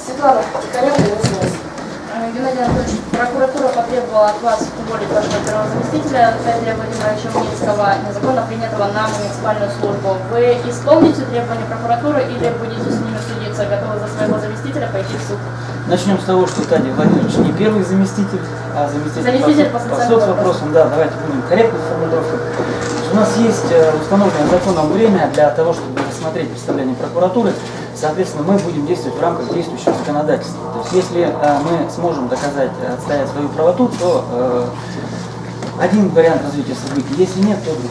Светлана Тихаренко, СМС. Э, Геннадий Анатольевич, прокуратура потребовала от вас уволить вашего первого заместителя Дмитрия Владимировича Умницкого, незаконно принятого на муниципальную службу. Вы исполните требования прокуратуры или будете с ними судиться, готовы за своего заместителя пойти в суд? Начнем с того, что Таня Владимирович не первый заместитель, а заместитель, Заместитель по, по по соцвопросам. Да, давайте будем корректно в формулировках. У нас есть э, установленное законом время для того, чтобы рассмотреть представление прокуратуры. Соответственно, мы будем действовать в рамках действующего законодательства. То есть, если э, мы сможем доказать, э, отстоять свою правоту, то э, один вариант развития событий. Если нет, то другой.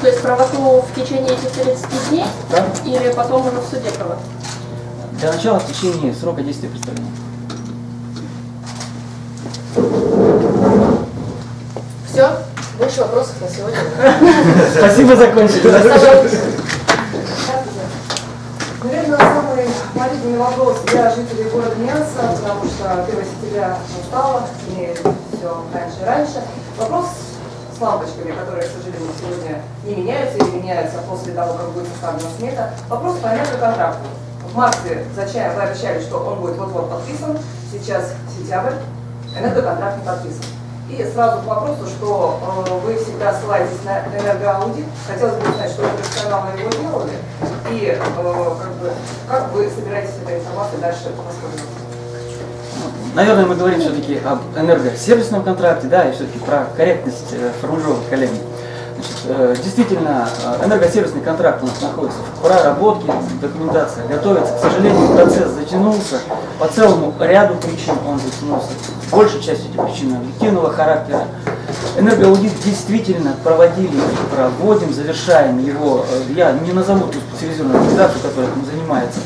То есть правоту в течение этих 30 дней Да? или потом уже в суде правоту? Для начала в течение срока действия представления. Все? Больше вопросов на сегодня. Спасибо, закончили. Наверное, самый болезненный вопрос для жителей города Миаса, потому что 1 сентября настало, имеет все раньше и раньше. Вопрос с лампочками, которые, к сожалению, сегодня не меняются или меняются после того, как будет составлена смета. Вопрос по контракту. В марте зачем вы обещали, что он будет вот-вот подписан, сейчас сентябрь, энергоконтракт не подписан. И сразу к вопросу, что э, вы всегда ссылаетесь на энергоаудит. Хотелось бы узнать, что вы профессионалы его делали, и э, как, бы, как вы собираетесь этой информацией дальше воспользоваться. Наверное, мы говорим все-таки об энергосервисном контракте, да, и все-таки про корректность э, формулировок коллеги. Э, действительно, э, энергосервисный контракт у нас находится в проработке, документация готовится. К сожалению, процесс затянулся. По целому ряду причин он затянулся. Большей частью эти причины объективного характера. Энергоаудит действительно проводили проводим, завершаем его. Э, Я не назову ту специализированную организацию, которая этим занимается.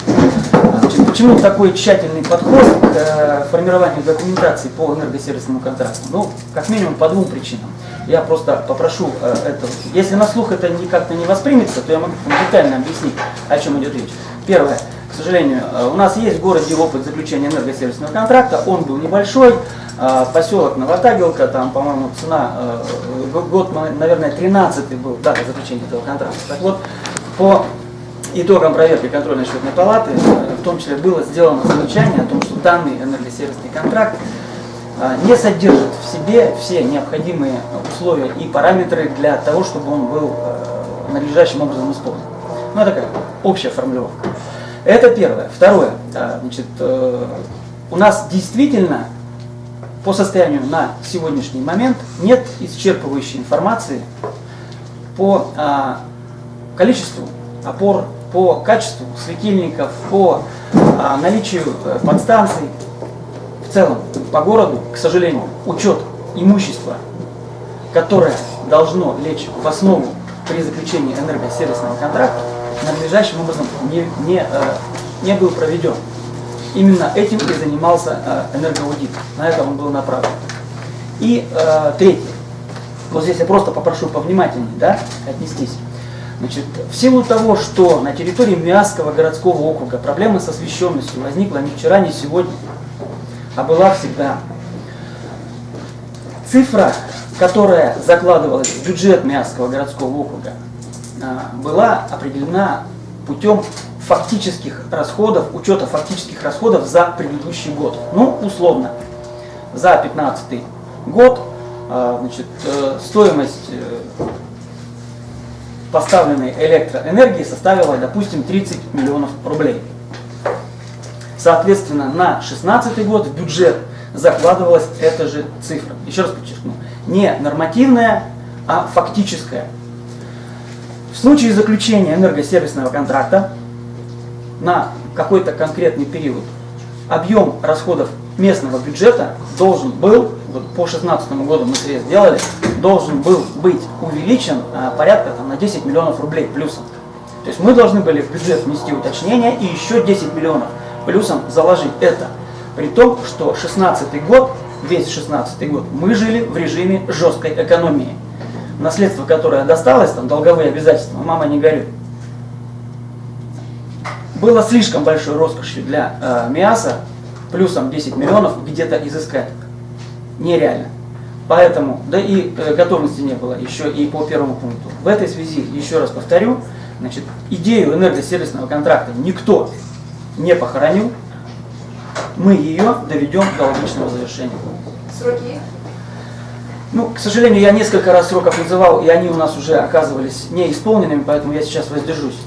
Значит, почему такой тщательный подход к формированию документации по энергосервисному контракту? Ну, как минимум по двум причинам. Я просто попрошу э, это. Если на слух это как-то не воспримется, то я могу детально объяснить, о чем идет речь. Первое. К сожалению, э, у нас есть в городе опыт заключения энергосервисного контракта, он был небольшой, э, поселок Новотагилка, там, по-моему, цена, э, год, наверное, 13 был, дата заключения этого контракта. Так вот, по итогам проверки контрольно-счетной палаты, в том числе было сделано замечание о том, что данный энергосервисный контракт не содержит в себе все необходимые условия и параметры для того, чтобы он был э, надлежащим образом исполнен. Ну, это такая общая формулировка. Это первое. Второе. э, Значит, э, у нас действительно по состоянию на сегодняшний момент нет исчерпывающей информации по а, количеству опор, по качеству светильников, по а, наличию э, подстанций. В целом, по городу, к сожалению, учет имущества, которое должно лечь в основу при заключении энергосервисного контракта, надлежащим образом не, не, э, не был проведен. Именно этим и занимался э, энергоаудит. На это он был направлен. И э, третье. Вот здесь я просто попрошу повнимательнее да, отнестись. Значит, в силу того, что на территории Миасского городского округа проблема с освещенностью возникла не вчера, не сегодня, а была всегда. Цифра, которая закладывалась в бюджет Миасского городского округа, а, была определена путем фактических расходов, учета фактических расходов за предыдущий год. Ну, условно, за 2015 год а, значит, э, стоимость э, поставленной электроэнергии составила, допустим, 30 миллионов рублей. Соответственно, на 2016 год в бюджет закладывалась эта же цифра. Еще раз подчеркну, не нормативная, а фактическая. В случае заключения энергосервисного контракта на какой-то конкретный период объем расходов местного бюджета должен был, вот по 2016 году мы срез сделали, должен был быть увеличен а, порядка там, на 10 миллионов рублей плюсом. То есть мы должны были в бюджет внести уточнение и еще 10 миллионов плюсом заложить это. При том, что 16 год, весь 16 год, мы жили в режиме жесткой экономии. Наследство, которое досталось, там долговые обязательства, мама не горюй, было слишком большой роскошью для э, МИАСа, плюсом 10 миллионов где-то изыскать. Нереально. Поэтому, да и э, готовности не было еще и по первому пункту. В этой связи, еще раз повторю, значит, идею энергосервисного контракта никто не похоронил. мы ее доведем до логичного завершения. Сроки? Ну, к сожалению, я несколько раз сроков называл, и они у нас уже оказывались неисполненными, поэтому я сейчас воздержусь.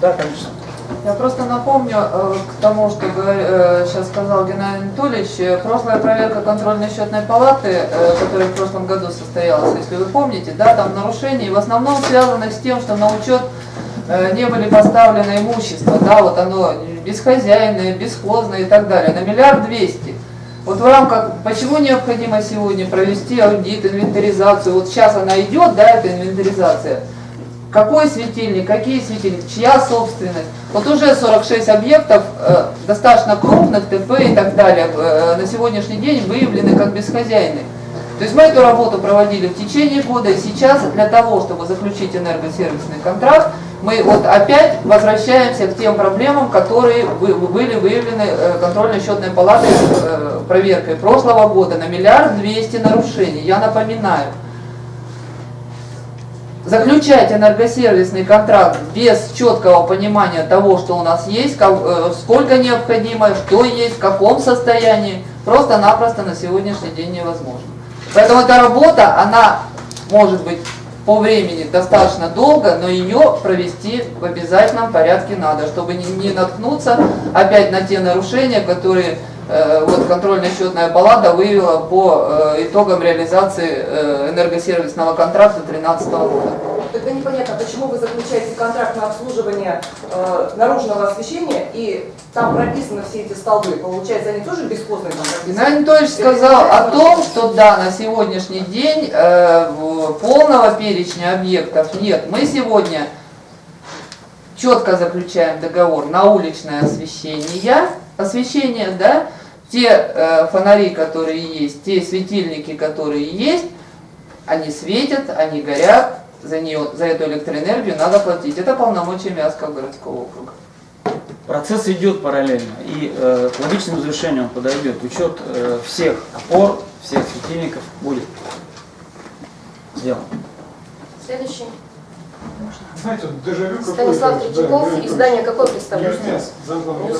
Да, конечно. Я просто напомню э, к тому, что э, сейчас сказал Геннадий Анатольевич, э, прошлая проверка контрольной счетной палаты, э, которая в прошлом году состоялась, если вы помните, да, там нарушения в основном связаны с тем, что на учет э, не были поставлены имущество, да, вот оно бесхозяйное, бесхозное и так далее, на миллиард двести. Вот в рамках, почему необходимо сегодня провести аудит, инвентаризацию, вот сейчас она идет, да, эта инвентаризация, какой светильник, какие светильники, чья собственность. Вот уже 46 объектов, э, достаточно крупных, ТП и так далее, э, на сегодняшний день выявлены как бесхозяйные. То есть мы эту работу проводили в течение года, и сейчас для того, чтобы заключить энергосервисный контракт, мы вот опять возвращаемся к тем проблемам, которые были выявлены э, контрольно-счетной палатой э, проверкой прошлого года на миллиард двести нарушений. Я напоминаю, заключать энергосервисный контракт без четкого понимания того, что у нас есть, э, сколько необходимо, что есть, в каком состоянии, просто-напросто на сегодняшний день невозможно. Поэтому эта работа, она может быть по времени достаточно долго, но ее провести в обязательном порядке надо, чтобы не, не наткнуться опять на те нарушения, которые вот контрольно-счетная палата выявила по э, итогам реализации э, энергосервисного контракта 2013 года. Тогда непонятно, почему вы заключаете контракт на обслуживание э, наружного освещения, и там прописаны все эти столбы. Получается, они тоже бесхозные там прописаны? Геннадий Анатольевич сказал о том, что да, на сегодняшний день э, полного перечня объектов нет. Мы сегодня четко заключаем договор на уличное освещение, освещение, да, те э, фонари, которые есть, те светильники, которые есть, они светят, они горят, за, нее, за эту электроэнергию надо платить. Это полномочия Миасского городского округа. Процесс идет параллельно, и э, к логичному завершению он подойдет. Учет э, всех опор, всех светильников будет сделан. Следующий. Знаете, дежавю. Станислав Третьяков, да, издание какое представляете? Ньюсмяс, замглавного.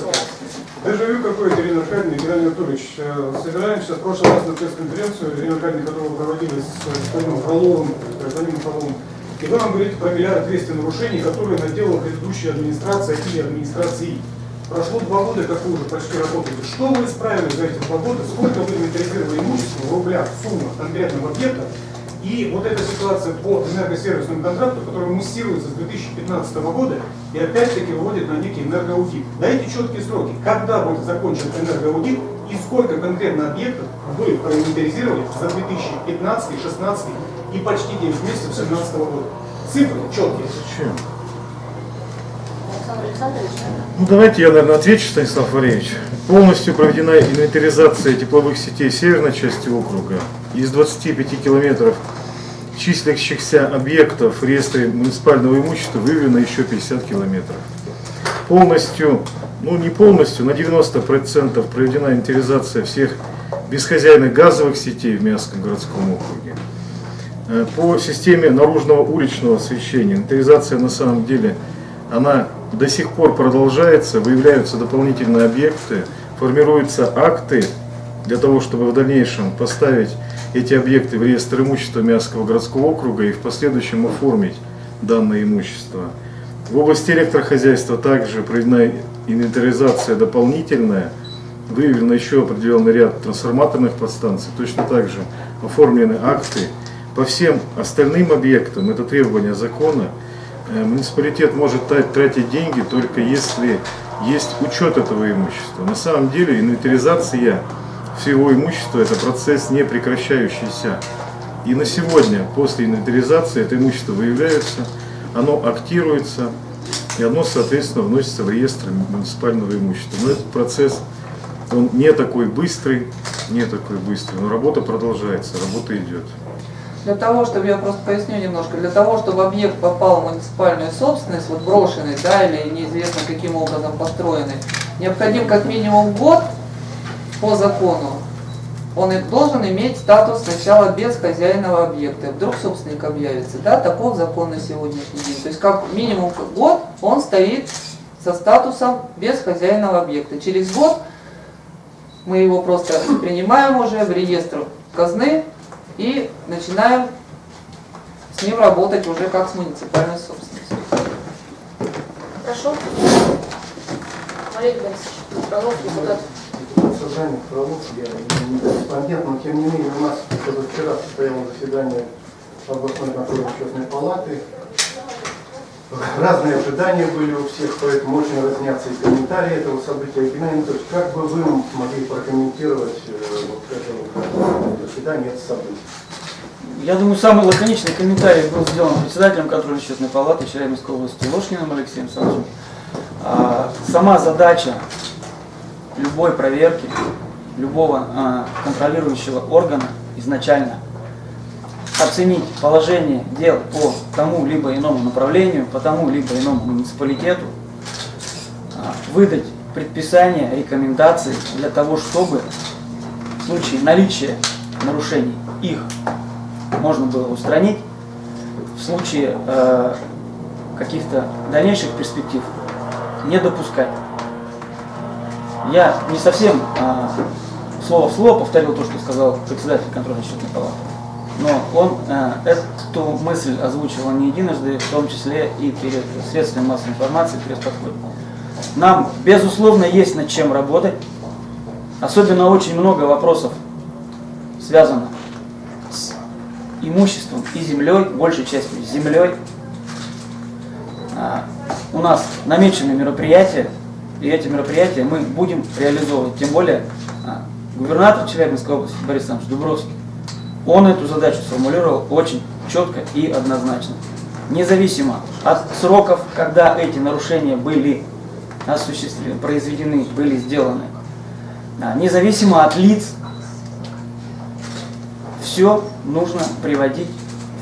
Дежавю какое-то, Ирина Аркадьевна Геннадий Анатольевич. Э, Собираемся в прошлый раз на пресс-конференцию, Ирина Аркадьевна, которую проводили с господином Фроловым, гражданином Фроловым. И вы нам говорите про миллиард двести нарушений, которые наделала предыдущая администрация и администрации. Прошло два года, как вы уже почти работаете. Что вы исправили за эти два года? Сколько вы инвентаризировали имущество в рублях, в суммах конкретного объекта? И вот эта ситуация по энергосервисному контракту, которая муссируется с 2015 года и опять-таки выводит на некий энергоаудит. Дайте четкие сроки, когда будет закончен энергоаудит и сколько конкретно объектов вы проинвентаризировали за 2015, 2016 и почти 9 месяцев 2017 года. Цифры четкие. Зачем? Александр Александрович, Ну давайте я, наверное, отвечу, Станислав Валерьевич. Полностью проведена инвентаризация тепловых сетей северной части округа. Из 25 километров числящихся объектов в реестре муниципального имущества выявлено еще 50 километров. Полностью, ну не полностью, на 90% проведена инвентаризация всех бесхозяйных газовых сетей в Миасском городском округе. Э, По системе наружного уличного освещения инвентаризация на самом деле она до сих пор продолжается, выявляются дополнительные объекты, формируются акты для того, чтобы в дальнейшем поставить эти объекты в реестр имущества Миасского городского округа и в последующем оформить данное имущество. В области электрохозяйства также проведена инвентаризация дополнительная, выявлено еще определенный ряд трансформаторных подстанций, точно так же оформлены акты. По всем остальным объектам, это требование закона, Муниципалитет может тра- тратить деньги только если есть учет этого имущества. На самом деле инвентаризация всего имущества это процесс не прекращающийся. И на сегодня, после инвентаризации, это имущество выявляется, оно актируется, и оно, соответственно, вносится в реестр муниципального имущества. Но этот процесс, он не такой быстрый, не такой быстрый, но работа продолжается, работа идет. Для того, чтобы, я просто поясню немножко, для того, чтобы объект попал в муниципальную собственность, вот брошенный, да, или неизвестно каким образом построенный, необходим как минимум год по закону. Он должен иметь статус сначала без хозяйного объекта. Вдруг собственник объявится, да, таков закон на сегодняшний день. То есть как минимум год он стоит со статусом без хозяйного объекта. Через год Мы его просто принимаем уже в реестр казны и начинаем с ним работать уже как с муниципальной собственностью. Хорошо. Валерий Борисович, Фролов, депутат. Создание правов, я не корреспондент, но тем не менее у нас вчера состоялось заседание областной контрольно-счетной палаты. Разные ожидания были у всех, поэтому очень разнятся и комментарии этого события. Геннадий Анатольевич, как бы вы могли прокомментировать э, вот это заседание? Я думаю, самый лаконичный комментарий был сделан председателем контрольно счетной палаты Челябинской области Ложкиным Алексеем Александровичем. А, Сама задача любой проверки, любого а, контролирующего органа изначально оценить положение дел по тому либо иному направлению, по тому либо иному муниципалитету, а, выдать предписания, рекомендации для того, чтобы в случае наличия нарушений их можно было устранить, в случае э, каких-то дальнейших перспектив не допускать. Я не совсем э, слово в слово повторил то, что сказал председатель контрольно счетной палаты, но он э, эту мысль озвучивал не единожды, в том числе и перед средствами массовой информации, перед подходом. Нам, безусловно, есть над чем работать. Особенно очень много вопросов связано с имуществом и землей, большей частью землей. А, У нас намечены мероприятия, и эти мероприятия мы будем реализовывать. Тем более а, губернатор Челябинской области Борис Александрович Дубровский, он эту задачу сформулировал очень четко и однозначно. Независимо от сроков, когда эти нарушения были осуществлены, произведены, были сделаны, независимо от лиц, все нужно приводить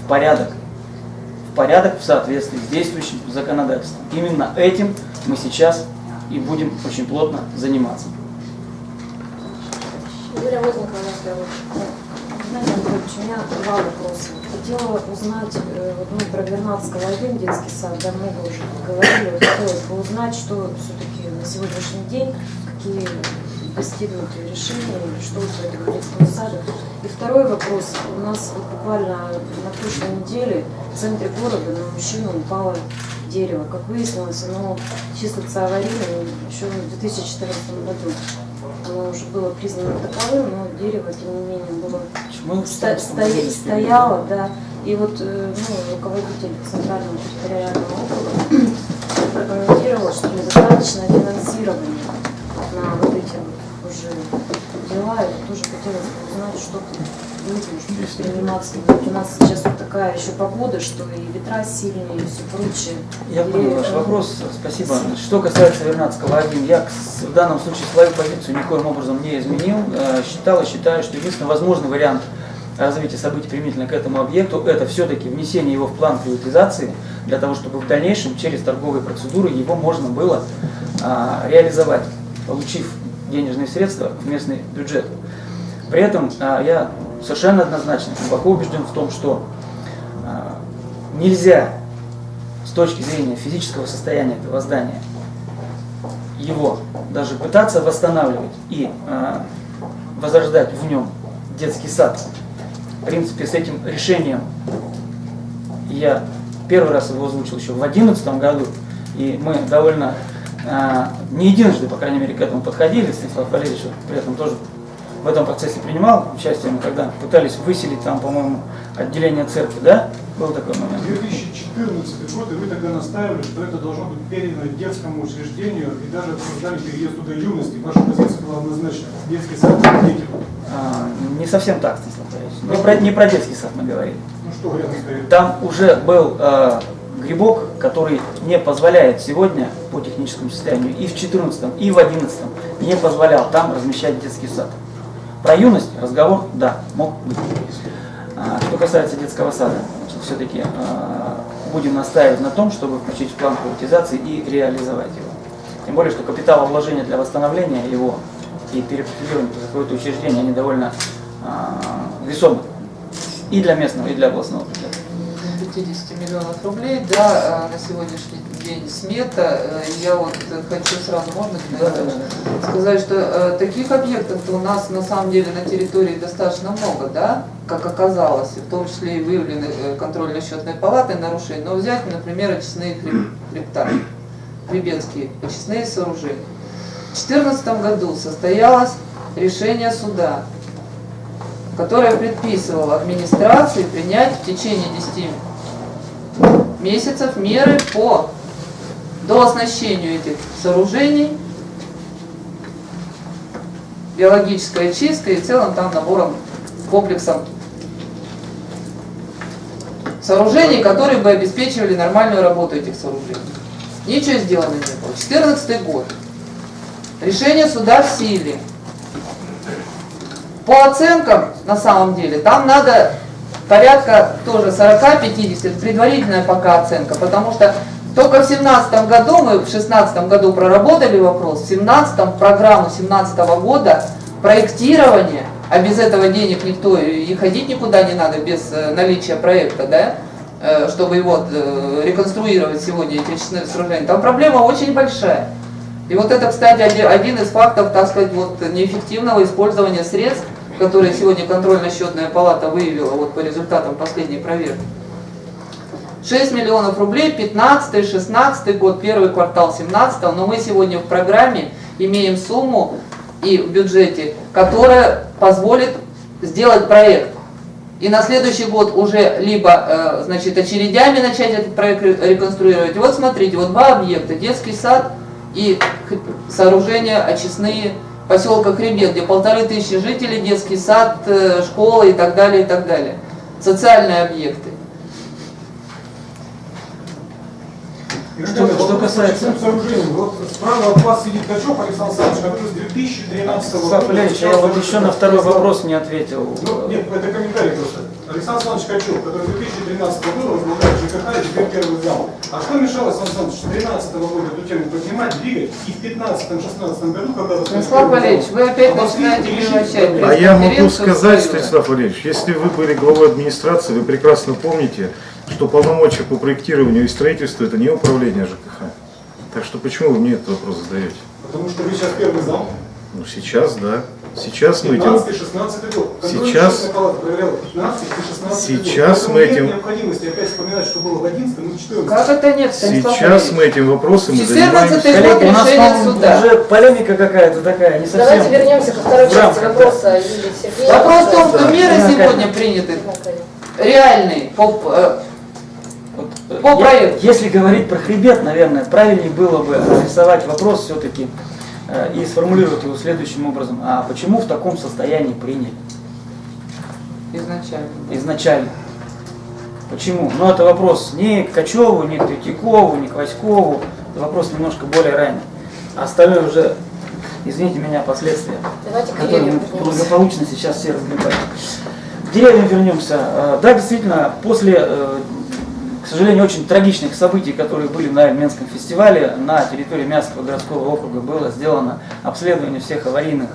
в порядок. В порядок в соответствии с действующим законодательством. Именно этим мы сейчас и будем очень плотно заниматься. Юлия Возникова. Геннадий Анатольевич, у меня два вопроса. Хотела узнать, э, мы про Вернадского один детский сад, да, много уже говорили, хотелось бы узнать, что все-таки на сегодняшний день, какие достигнутые решения, что у этого детского сада. И второй вопрос. У нас вот буквально на прошлой неделе в центре города на мужчину упало дерево. Как выяснилось, оно числится аварийным еще в 2014 году. Оно уже было признано таковым, но дерево, тем не менее, было Мы Сто- стоя- стояла, да. И вот э, ну, руководитель Центрального территориального округа прокомментировал, что недостаточно финансирования на вот эти вот уже дела. И тоже хотелось узнать, что может, предприниматься. Ведь у нас сейчас вот такая еще погода, что и ветра сильные, и все прочее. Я И, понял ваш вопрос, спасибо. Что касается Вернадского 1, я в данном случае свою позицию никоим образом не изменил. Э, Считал и считаю, что единственный возможный вариант развития событий применительно к этому объекту это все-таки внесение его в план приватизации, для того, чтобы в дальнейшем через торговые процедуры его можно было а, реализовать, получив денежные средства в местный бюджет. При этом а, я совершенно однозначно, глубоко убежден в том, что а, нельзя с точки зрения физического состояния этого здания его даже пытаться восстанавливать и э, возрождать в нем детский сад. В принципе, с этим решением я первый раз его озвучил еще в 2011 году, и мы довольно не единожды, по крайней мере, к этому подходили. Станислав Валерьевич при этом тоже в этом процессе принимал участие, мы когда пытались выселить там, по-моему, отделение церкви, да? Был такой момент. 2014 год, и вы тогда настаивали, что это должно быть передано детскому учреждению, и даже обсуждали переезд туда юности. Ваша позиция была однозначна. Детский сад детей. А, не совсем так, Станислав Валерьевич. Не про, не про детский сад мы говорили. Ну что рядом стоит? Там уже был э, грибок, который не позволяет сегодня по техническому состоянию и в 2014, и в 2011 не позволял там размещать детский сад. Про юность разговор, да, мог быть. А, что касается детского сада, все-таки будем настаивать на том, чтобы включить в план приватизации и реализовать его. Тем более, что капиталовложения для восстановления его и перепрофилирования в какое-то учреждение, они довольно а, весомы и для местного, и для областного бюджета. 50 миллионов рублей, да, э, на сегодняшний день смета. Э, Я вот хочу сразу, можно Анатольевич, сказать, что э, таких объектов у нас на самом деле на территории достаточно много, да, как оказалось, в том числе и выявлены э, контрольно-счетной палатой нарушений. Но взять, например, очистные хреб- хребта, хребетские очистные сооружения. В 2014 году состоялось решение суда, которое предписывало администрации принять в течение 10 месяцев меры по дооснащению этих сооружений биологической очисткой и целым там набором, комплексом сооружений, которые бы обеспечивали нормальную работу этих сооружений. Ничего сделано не было. 14 год. Решение суда в силе. По оценкам, на самом деле, там надо порядка тоже 40-50, предварительная пока оценка, потому что только в 17 году, мы в 16 году проработали вопрос, в 17 программу 17 года проектирование, а без этого денег никто и ходить никуда не надо, без э, наличия проекта, да, э, чтобы его э, реконструировать сегодня эти очистные сооружения, там проблема очень большая. И вот это, кстати, оди- один из фактов, так сказать, вот неэффективного использования средств, которые сегодня контрольно-счетная палата выявила вот по результатам последней проверки. 6 миллионов рублей, 15 16 год, первый квартал 17 но мы сегодня в программе имеем сумму и в бюджете, которая позволит сделать проект. И на следующий год уже либо э, значит, очередями начать этот проект ре- реконструировать. Вот смотрите, вот два объекта, детский сад и сооружения очистные поселка Хребет, где полторы тысячи жителей, детский сад, э, школа и так далее, и так далее. Социальные объекты. Что- что касается-. Вот справа от вас сидит Качев Александр Александрович, который с 2013 года... Ильич, я вот еще на второй вопрос не ответил. Ну, нет, это комментарий просто. Александр Александрович Качев, который с 2013 года возглавляет ЖКХ и теперь первый зал. А что мешало, Александр Александрович, с 2013 года эту тему поднимать, двигать, и в 2015-2016 году, когда... Станислав Валерьевич, вы опять начинаете превращать А я могу сказать. Станислав Валерьевич, если вы были главой администрации, вы прекрасно помните, что полномочия по проектированию и строительству это не управление ЖКХ. Так что почему вы мне этот вопрос задаете? Потому что вы сейчас первый зал. Ну сейчас, да. Сейчас мы этим... 15-16 год. Сейчас- Контрольная палата проверяла 15 и 16 Сейчас год. мы этим- Нет необходимости опять вспоминать, что было в 11 и 14 Как это нет, Станислав Сейчас мы этим вопросом 14 занимаемся. У нас, суда. уже полемика какая-то такая, не совсем. Давайте вернемся ко второй части вопроса Юлии Сергеевны. Вопрос в том, что меры сегодня приняты реальные по, э, э, проекту. Если говорить про хребет, наверное, правильнее было бы адресовать вопрос все-таки и сформулировать его следующим образом. А почему в таком состоянии приняли изначально. изначально? Почему? Ну, это вопрос не к Качеву, не к Третьякову, не к Васькову. Это вопрос немножко более ранний. А остальное уже, извините меня, последствия, Давайте которые мы благополучно сейчас все разгребаем. К деревьям вернемся. Э, Да, действительно, после, э, к сожалению, очень трагичных событий, которые были на Менском фестивале, на территории Мянского городского округа было сделано обследование всех аварийных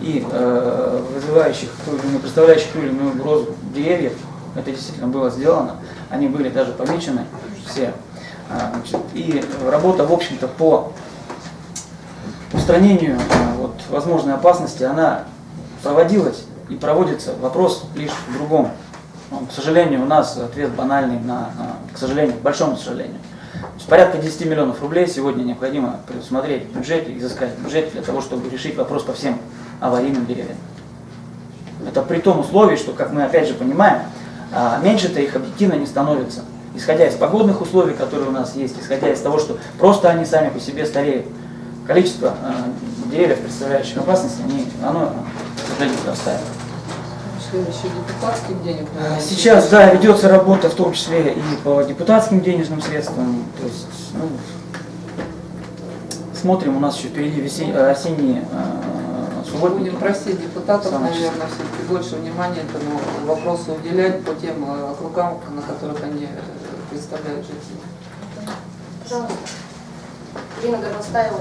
и э, вызывающих, ту или представляющих ту или иную угрозу деревьев. Это действительно было сделано. Они были даже помечены все. А, И работа, в общем-то, по устранению э, вот, возможной опасности, она проводилась и проводится. Вопрос лишь в другом. Ну, К сожалению, у нас ответ банальный на, к сожалению, к большому сожалению. Порядка 10 миллионов рублей сегодня необходимо предусмотреть в бюджете, изыскать в бюджете для того, чтобы решить вопрос по всем аварийным деревьям. Это при том условии, что, как мы опять же понимаем, а, меньше-то их объективно не становится. Исходя из погодных условий, которые у нас есть, исходя из того, что просто они сами по себе стареют, количество э, деревьев, представляющих опасность, они, оно, к сожалению, растает. Следующий депутатских денег. наверное, Сейчас, да, ведется работа в том числе и по депутатским денежным средствам. То есть, ну, смотрим, у нас еще впереди весе- э, осенние э, субботники. Будем просить депутатов, Самое наверное, все-таки больше внимания этому вопросу уделять по тем э, округам, на которых они э, представляют жителей. Пожалуйста. Ирина Горностаева.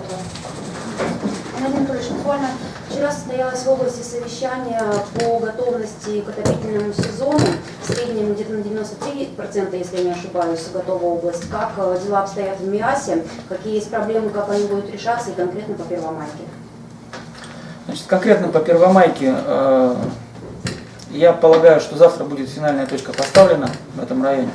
Владимир Анатольевич, буквально вчера состоялось в области совещание по готовности к отопительному сезону. В среднем где-то на 93%, если я не ошибаюсь, готова область. Как э, дела обстоят в МИАСе, какие есть проблемы, как они будут решаться и конкретно по Первомайке? Значит, конкретно по Первомайке, э, я полагаю, что завтра будет финальная точка поставлена в этом районе.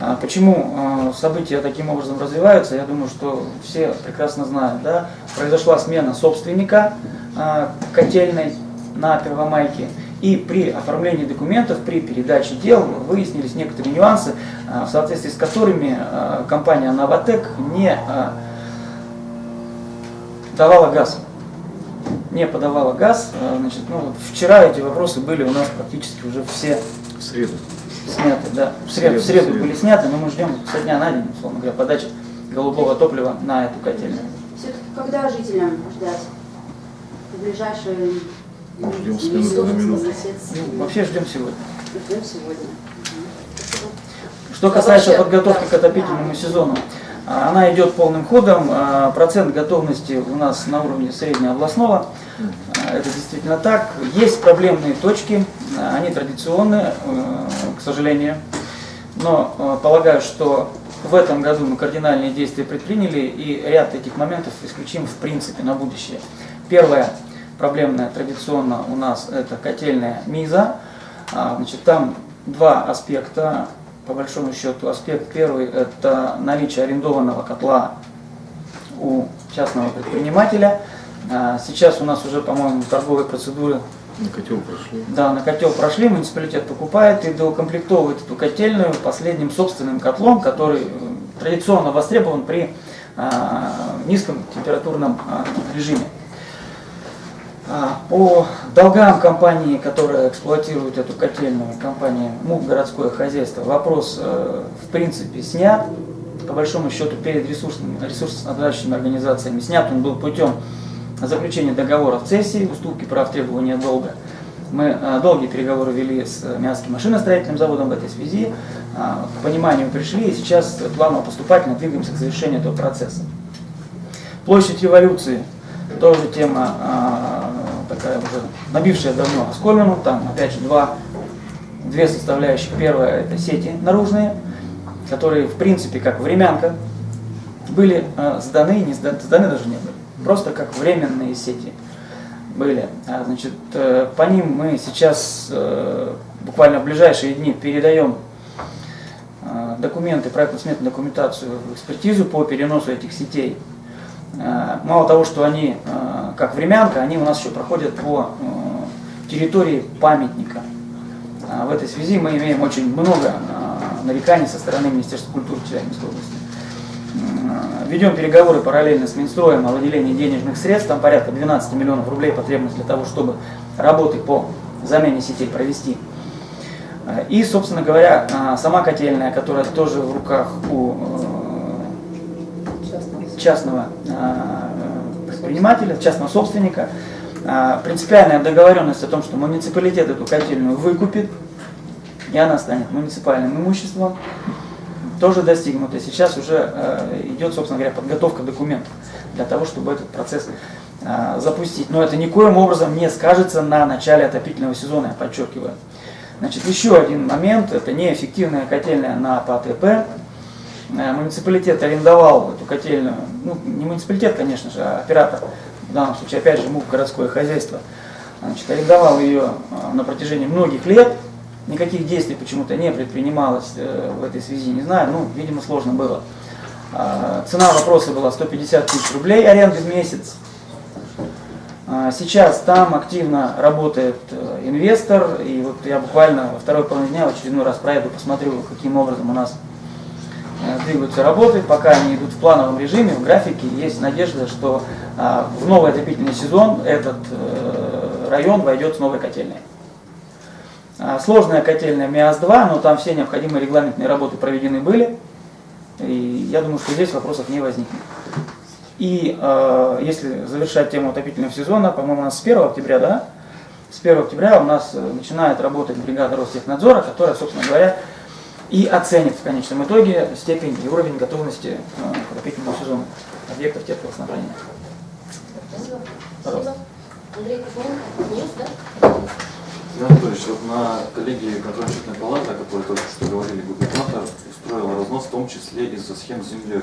А Почему э, события таким образом развиваются, я думаю, что все прекрасно знают. Да? Произошла смена собственника э, котельной на Первомайке. И при оформлении документов, при передаче дел выяснились некоторые нюансы, в соответствии с которыми компания «Новотек» не давала газ. Не подавала газ. Значит, ну, вчера эти вопросы были у нас практически уже все В среду. Сняты, да. В среду, в Среду, были сняты, но мы ждем со дня на день, условно говоря, подачи голубого топлива на эту котельную. Все-таки когда жителям ждать? В ближайшие Ждем с месяцы, минуты на минуту. месяц? Ну, вообще ждем сегодня. Ждем сегодня. Что касается подготовки к отопительному сезону, она идет полным ходом. А, Процент готовности у нас на уровне среднеобластного. А, Это действительно так. Есть проблемные точки, а, они традиционные, э, к сожалению. Но э, полагаю, что в этом году мы кардинальные действия предприняли и ряд этих моментов исключим в принципе на будущее. Первое проблемное традиционно у нас это котельная МИЗа. Значит, там два аспекта, по большому счету. Аспект первый – это наличие арендованного котла у частного предпринимателя. А, Сейчас у нас уже, по-моему, торговые процедуры На котел прошли. да, на котел прошли, муниципалитет покупает и доукомплектовывает эту котельную последним собственным котлом, который э, традиционно востребован при а, низком температурном а, режиме. А, По долгам компании, которая эксплуатирует эту котельную, компания МУП «Городское хозяйство», вопрос э, в принципе снят. По большому счету перед ресурсными, ресурсоснабжающими организациями снят он был путем заключения договора в цессии, уступки прав требования долга. Мы э, долгие переговоры вели с э, Мянским машиностроительным заводом в этой связи, а, к пониманию пришли и сейчас планово поступательно двигаемся к завершению этого процесса. Площадь революции тоже тема а, такая уже набившая давно оскомину. Там опять же два, две составляющих. Первая это сети наружные, которые в принципе как времянка были а, сданы, не сданы, сданы даже не были. Просто как временные сети были. А, значит, э, по ним мы сейчас э, буквально в ближайшие дни передаем э, документы, проектно-сметную документацию в экспертизу по переносу этих сетей. Э, Мало того, что они э, как времянка, они у нас еще проходят по э, территории памятника. А В этой связи мы имеем очень много нареканий со стороны Министерства культуры Челябинской области. Ведем переговоры параллельно с Минстроем о выделении денежных средств, там порядка 12 миллионов рублей потребность для того, чтобы работы по замене сетей провести. И, собственно говоря, сама котельная, которая тоже в руках у частного э, предпринимателя, частного собственника, э, принципиальная договоренность о том, что муниципалитет эту котельную выкупит, и она станет муниципальным имуществом, тоже достигнуто. Сейчас уже э, идет, собственно говоря, подготовка документов для того, чтобы этот процесс запустить. Но это никоим образом не скажется на начале отопительного сезона, я подчеркиваю. Значит, еще один момент, это неэффективная котельная на ПАТП. Э, Муниципалитет арендовал эту котельную, ну не муниципалитет, конечно же, а оператор, в данном случае опять же МУП городское хозяйство, значит, арендовал ее э, на протяжении многих лет, никаких действий почему-то не предпринималось э, в этой связи, не знаю, ну, видимо, сложно было. А, Цена вопроса была 150 тысяч рублей аренды в месяц. А, Сейчас там активно работает инвестор, и вот я буквально во второй половине дня в очередной раз проеду, посмотрю, каким образом у нас двигаются работы, пока они идут в плановом режиме, в графике. Есть надежда, что а, в новый отопительный сезон этот э, район войдет с новой котельной. А, Сложная котельная МИАС-2, но там все необходимые регламентные работы проведены были. И я думаю, что здесь вопросов не возникнет. И э, если завершать тему отопительного сезона, по-моему, у нас с 1 октября, да? С 1 октября у нас э, начинает работать бригада Ростехнадзора, которая, собственно говоря, и оценит в конечном итоге степень и уровень готовности э, к отопительному сезону объектов теплоснабжения. Спасибо. Пожалуйста. Андрей Кузьменко, News, да? Иван Анатольевич, вот на коллегии контрольно-счетной палаты, о которой только что говорили, губернатор устроил разнос, в том числе из-за схем с землей,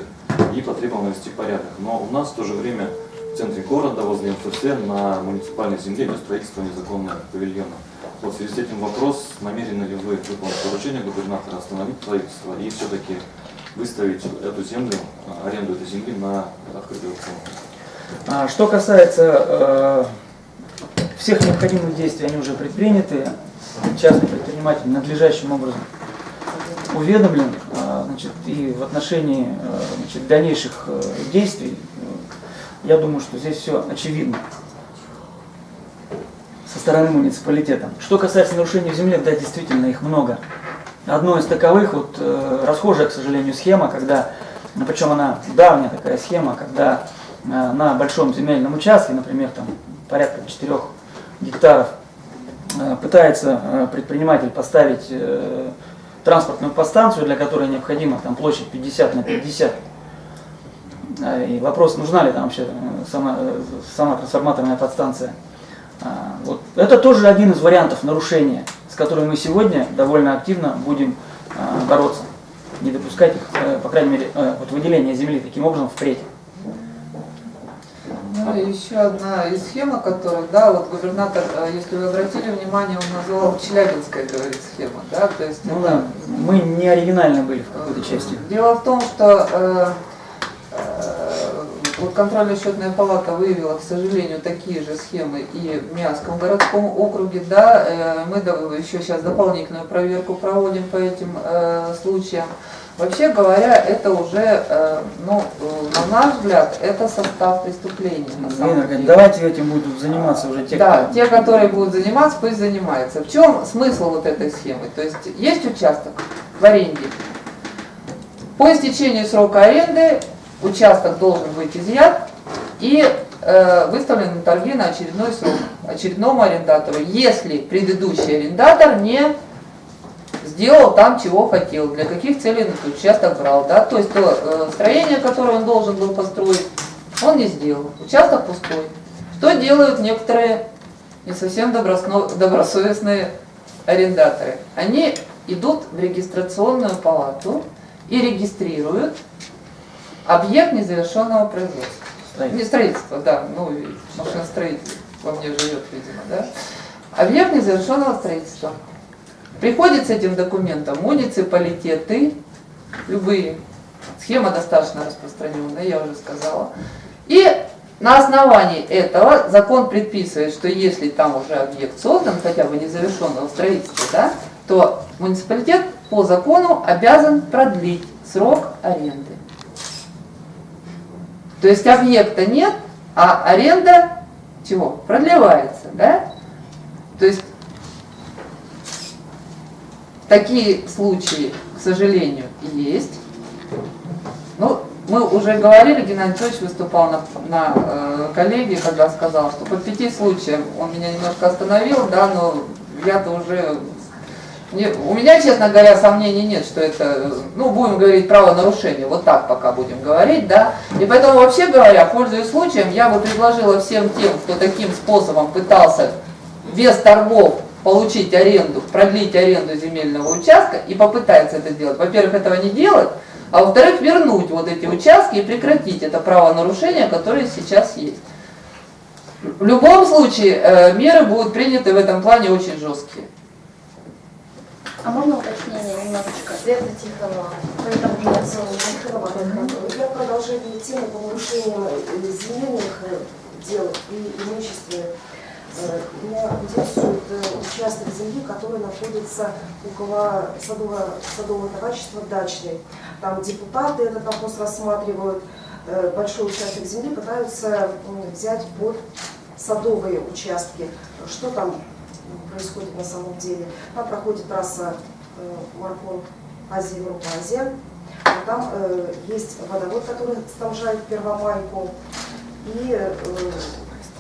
и потребовал навести порядок. Но у нас в то же время в центре города, возле МФЦ, на муниципальной земле идет строительство незаконного павильона. Вот в связи с этим вопрос, намерены ли вы выполнить поручение губернатора остановить строительство и все-таки выставить эту землю, а, аренду этой земли на открытый аукцион? А Что касается э, всех необходимых действий, они уже предприняты. Частный предприниматель надлежащим образом уведомлен. А, Значит, и в отношении э, значит, дальнейших э, действий, э, я думаю, что здесь все очевидно стороны муниципалитета. Что касается нарушений в земле, да, действительно, их много. Одно из таковых, вот э, расхожая, к сожалению, схема, когда, ну, причем она давняя такая схема, когда э, на большом земельном участке, например, там порядка 4 гектаров, э, пытается э, предприниматель поставить э, транспортную подстанцию, для которой необходима там площадь 50 на 50. Э, И вопрос, нужна ли там вообще э, сама, э, сама трансформаторная подстанция. А, Вот. Это тоже один из вариантов нарушения, с которым мы сегодня довольно активно будем а, бороться. Не допускать их, э, по крайней мере, э, вот выделение земли таким образом впредь. Ну и еще одна из схем, которую, да, вот губернатор, э, если вы обратили внимание, он назвал Челябинская, говорит, схема, да, то есть Ну это- да, мы не оригинальны были в какой-то части. Дело в том, что вот контрольно-счетная палата выявила, к сожалению, такие же схемы и в Миасском городском округе. Да, э, мы еще сейчас дополнительную проверку проводим по этим э, случаям. Вообще говоря, это уже, э, ну, на наш взгляд, это состав преступления. На самом деле. Давайте этим будут заниматься уже те, Да, кто... те, которые будут заниматься, пусть занимаются. В чем смысл вот этой схемы? То есть есть участок в аренде. По истечению срока аренды участок должен быть изъят и э, выставлен на торги на очередной срок очередному арендатору, если предыдущий арендатор не сделал там, чего хотел, для каких целей этот участок брал. Да? То есть то э, строение, которое он должен был построить, он не сделал. Участок пустой. Что делают некоторые не совсем добросовестные арендаторы? Они идут в регистрационную палату и регистрируют объект незавершенного производства. Строительство. Не строительство, да, ну машиностроитель во мне живет, видимо, да. Объект незавершенного строительства. Приходит с этим документом муниципалитеты, любые, схема достаточно распространенная, я уже сказала. И на основании этого закон предписывает, что если там уже объект создан, хотя бы незавершенного строительства, да, то муниципалитет по закону обязан продлить срок аренды. То есть объекта нет, а аренда чего? Продлевается, да? То есть такие случаи, к сожалению, есть. Ну, мы уже говорили, Геннадий Анатольевич выступал на, на э, коллегии, когда сказал, что по пяти случаям он меня немножко остановил, да, но я-то уже... не- у меня, честно говоря, сомнений нет, что это, ну, будем говорить, правонарушение, вот так пока будем говорить, да. И поэтому, вообще говоря, пользуясь случаем, я бы предложила всем тем, кто таким способом пытался без торгов получить аренду, продлить аренду земельного участка и попытается это сделать. Во-первых, этого не делать, а во-вторых, вернуть вот эти участки и прекратить это правонарушение, которое сейчас есть. В любом случае, э, меры будут приняты в этом плане очень жесткие. А можно уточнение немножечко? Света Тихонова. Поэтому уже нет Для продолжения темы по нарушениям земельных дел и имущественных, э, меня интересует э, участок земли, который находится около садового, садового товарищества «Дачный». Там депутаты этот вопрос рассматривают, э, большой участок земли пытаются взять под садовые участки. Что там происходит на самом деле? Там проходит трасса э, марафон Азия-Европа-Азия. А Там э, есть водовод, который снабжает Первомайку. И э,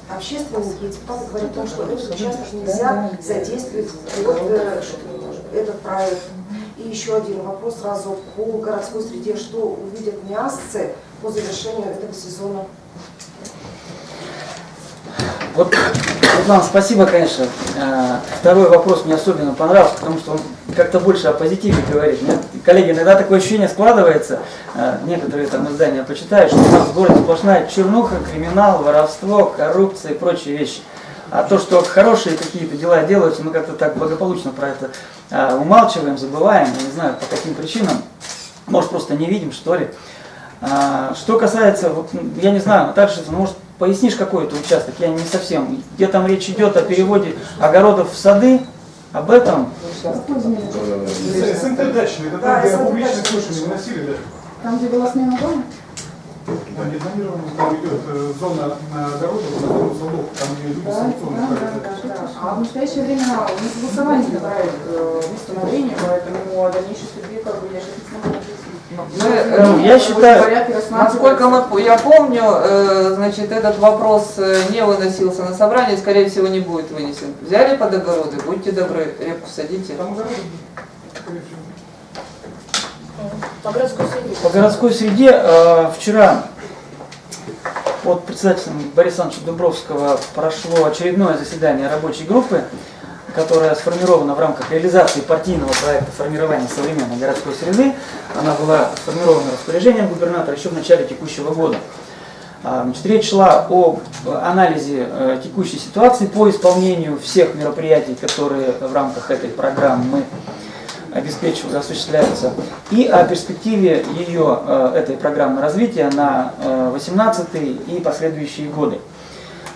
общественники депутаты говорят о том, что этот участок нельзя задействовать под э, этот проект. И еще один вопрос сразу по городской среде. Что увидят мясцы по завершению этого сезона? Вот Светлана, спасибо, конечно. Э, Второй вопрос мне особенно понравился, потому что он как-то больше о позитиве говорит. Мне, коллеги, иногда такое ощущение складывается, э, некоторые там издания почитают, что у нас в городе сплошная чернуха, криминал, воровство, коррупция и прочие вещи. А то, что хорошие какие-то дела делаются, мы как-то так благополучно про это э, умалчиваем, забываем, не знаю по каким причинам. Может, просто не видим, что ли. А, Что касается, я не знаю, Наташа, может, пояснишь какой-то участок, я не совсем. Где там речь идет о переводе огородов в сады, об этом? СНТ дачный, это Да, там, где публичные слушания выносили, да? Там, где была смена дома? Там не планировано, там идет э, зона на огородах, на зону садов, там где люди санкционно ставят. А в настоящее время не согласование проект восстановления, поэтому о дальнейшей судьбе как бы я сейчас не смогу Мы, э, Ну, я считаю, Насколько мы, я помню, э, значит, этот вопрос э, не выносился на собрание, скорее всего, не будет вынесен. Взяли под огороды, будьте добры, репку садите. По городской среде. По городской среде э, вчера под председателем Бориса Ивановича Дубровского прошло очередное заседание рабочей группы, которая сформирована в рамках реализации партийного проекта формирования современной городской среды. Она была сформирована распоряжением губернатора еще в начале текущего года. А, Значит, речь шла о э, анализе э, текущей ситуации по исполнению всех мероприятий, которые в рамках этой программы мы обеспечивают, осуществляются, и о перспективе ее, э, этой программы развития на 18 и последующие годы.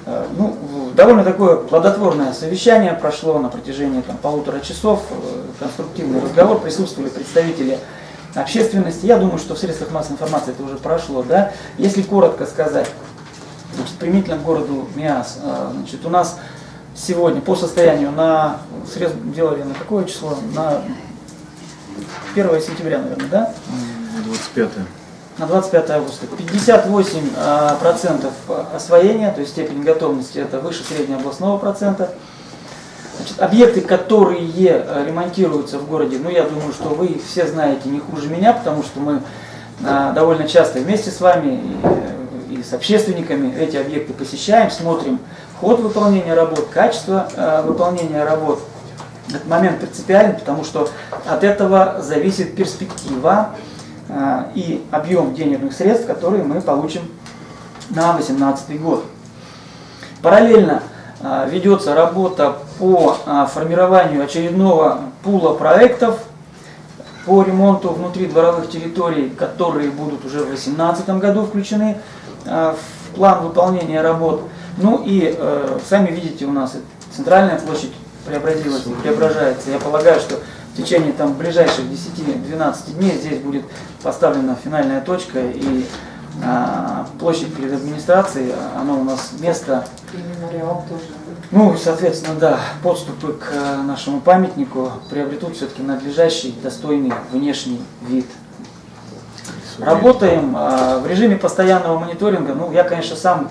Э, Ну, довольно такое плодотворное совещание прошло на протяжении там, полутора часов, э, конструктивный разговор, присутствовали представители общественности. Я думаю, что в средствах массовой информации это уже прошло. Да? Если коротко сказать, значит, применительно к городу Миас, э, значит, у нас сегодня по состоянию на срез делали на какое число? На 1 сентября, наверное, да? 25 на 25 августа 58 а, процентов освоения, то есть степень готовности это выше среднего областного процента. Значит, объекты, которые э, ремонтируются в городе, ну я думаю, что вы все знаете не хуже меня, потому что мы а, довольно часто вместе с вами и, и с общественниками эти объекты посещаем, смотрим ход выполнения работ, качество выполнения работ. Этот момент принципиален, потому что от этого зависит перспектива а, и объем денежных средств, которые мы получим на 2018 год. Параллельно а, ведется работа по а, формированию очередного пула проектов по ремонту внутри дворовых территорий, которые будут уже в 2018 году включены в план выполнения работ. Ну и э, сами видите, у нас центральная площадь преобразилась и преображается. Я полагаю, что течение там, ближайших 10-12 дней здесь будет поставлена финальная точка и а, площадь перед администрацией, оно у нас место, И мемориал тоже. ну, соответственно, да, подступы к э, нашему памятнику приобретут все-таки надлежащий, достойный внешний вид. Работаем а, в режиме постоянного мониторинга. Ну, я, конечно, сам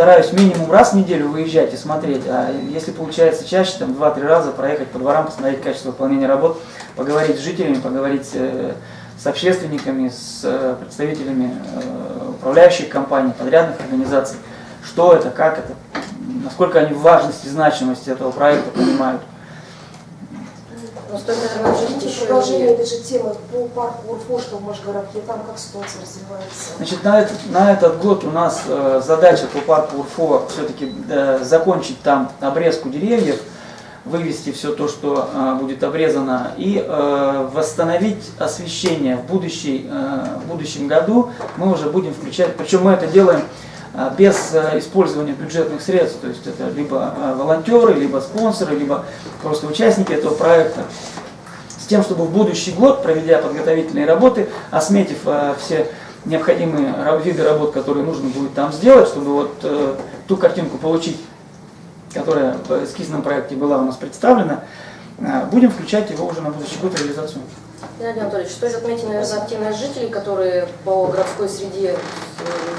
стараюсь минимум раз в неделю выезжать и смотреть, а если получается чаще, там 2-3 раза проехать по дворам, посмотреть качество выполнения работ, поговорить с жителями, поговорить э, с общественниками, с э, представителями э, управляющих компаний, подрядных организаций, что это, как это, насколько они важность и значимость этого проекта понимают. Но стоит, еще Продолжение этой же темы по парку Урфо, что в Машгородке, там как ситуация развивается. Значит, на этот, на этот год у нас э, задача по парку Урфо все-таки закончить там обрезку деревьев, вывести все то, что э, будет обрезано, и э, восстановить освещение в, будущей, э, в будущем году. Мы уже будем включать, причем мы это делаем э, без э, использования бюджетных средств, то есть это либо э, волонтеры, либо спонсоры, либо просто участники этого проекта с тем, чтобы в будущий год, проведя подготовительные работы, осметив э, все необходимые виды работ, которые нужно будет там сделать, чтобы вот ту картинку получить, которая в эскизном проекте была у нас представлена, будем включать его уже на будущий год реализацию. Геннадий Анатольевич, стоит отметить, наверное, активность жителей, которые по городской среде э,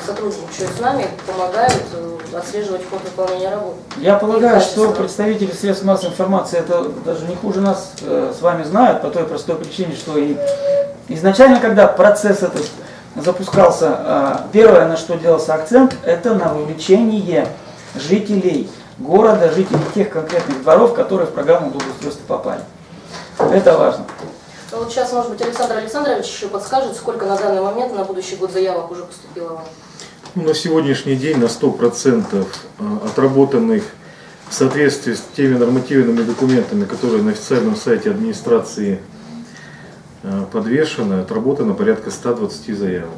сотрудничают с нами, помогают э, отслеживать ход выполнения работ. Я полагаю, что представители средств массовой информации это даже не хуже нас э, с вами знают, по той простой причине, что и изначально, когда процесс этот запускался, э, первое, на что делался акцент, это на вовлечение жителей города, жителей тех конкретных дворов, которые в программу благоустройства попали. Это важно. Ну, Вот сейчас, может быть, Александр Александрович еще подскажет, сколько на данный момент на будущий год заявок уже поступило вам. Ну, на сегодняшний день на 100% отработанных в соответствии с теми нормативными документами, которые на официальном сайте администрации э, подвешены, отработано порядка 120 заявок.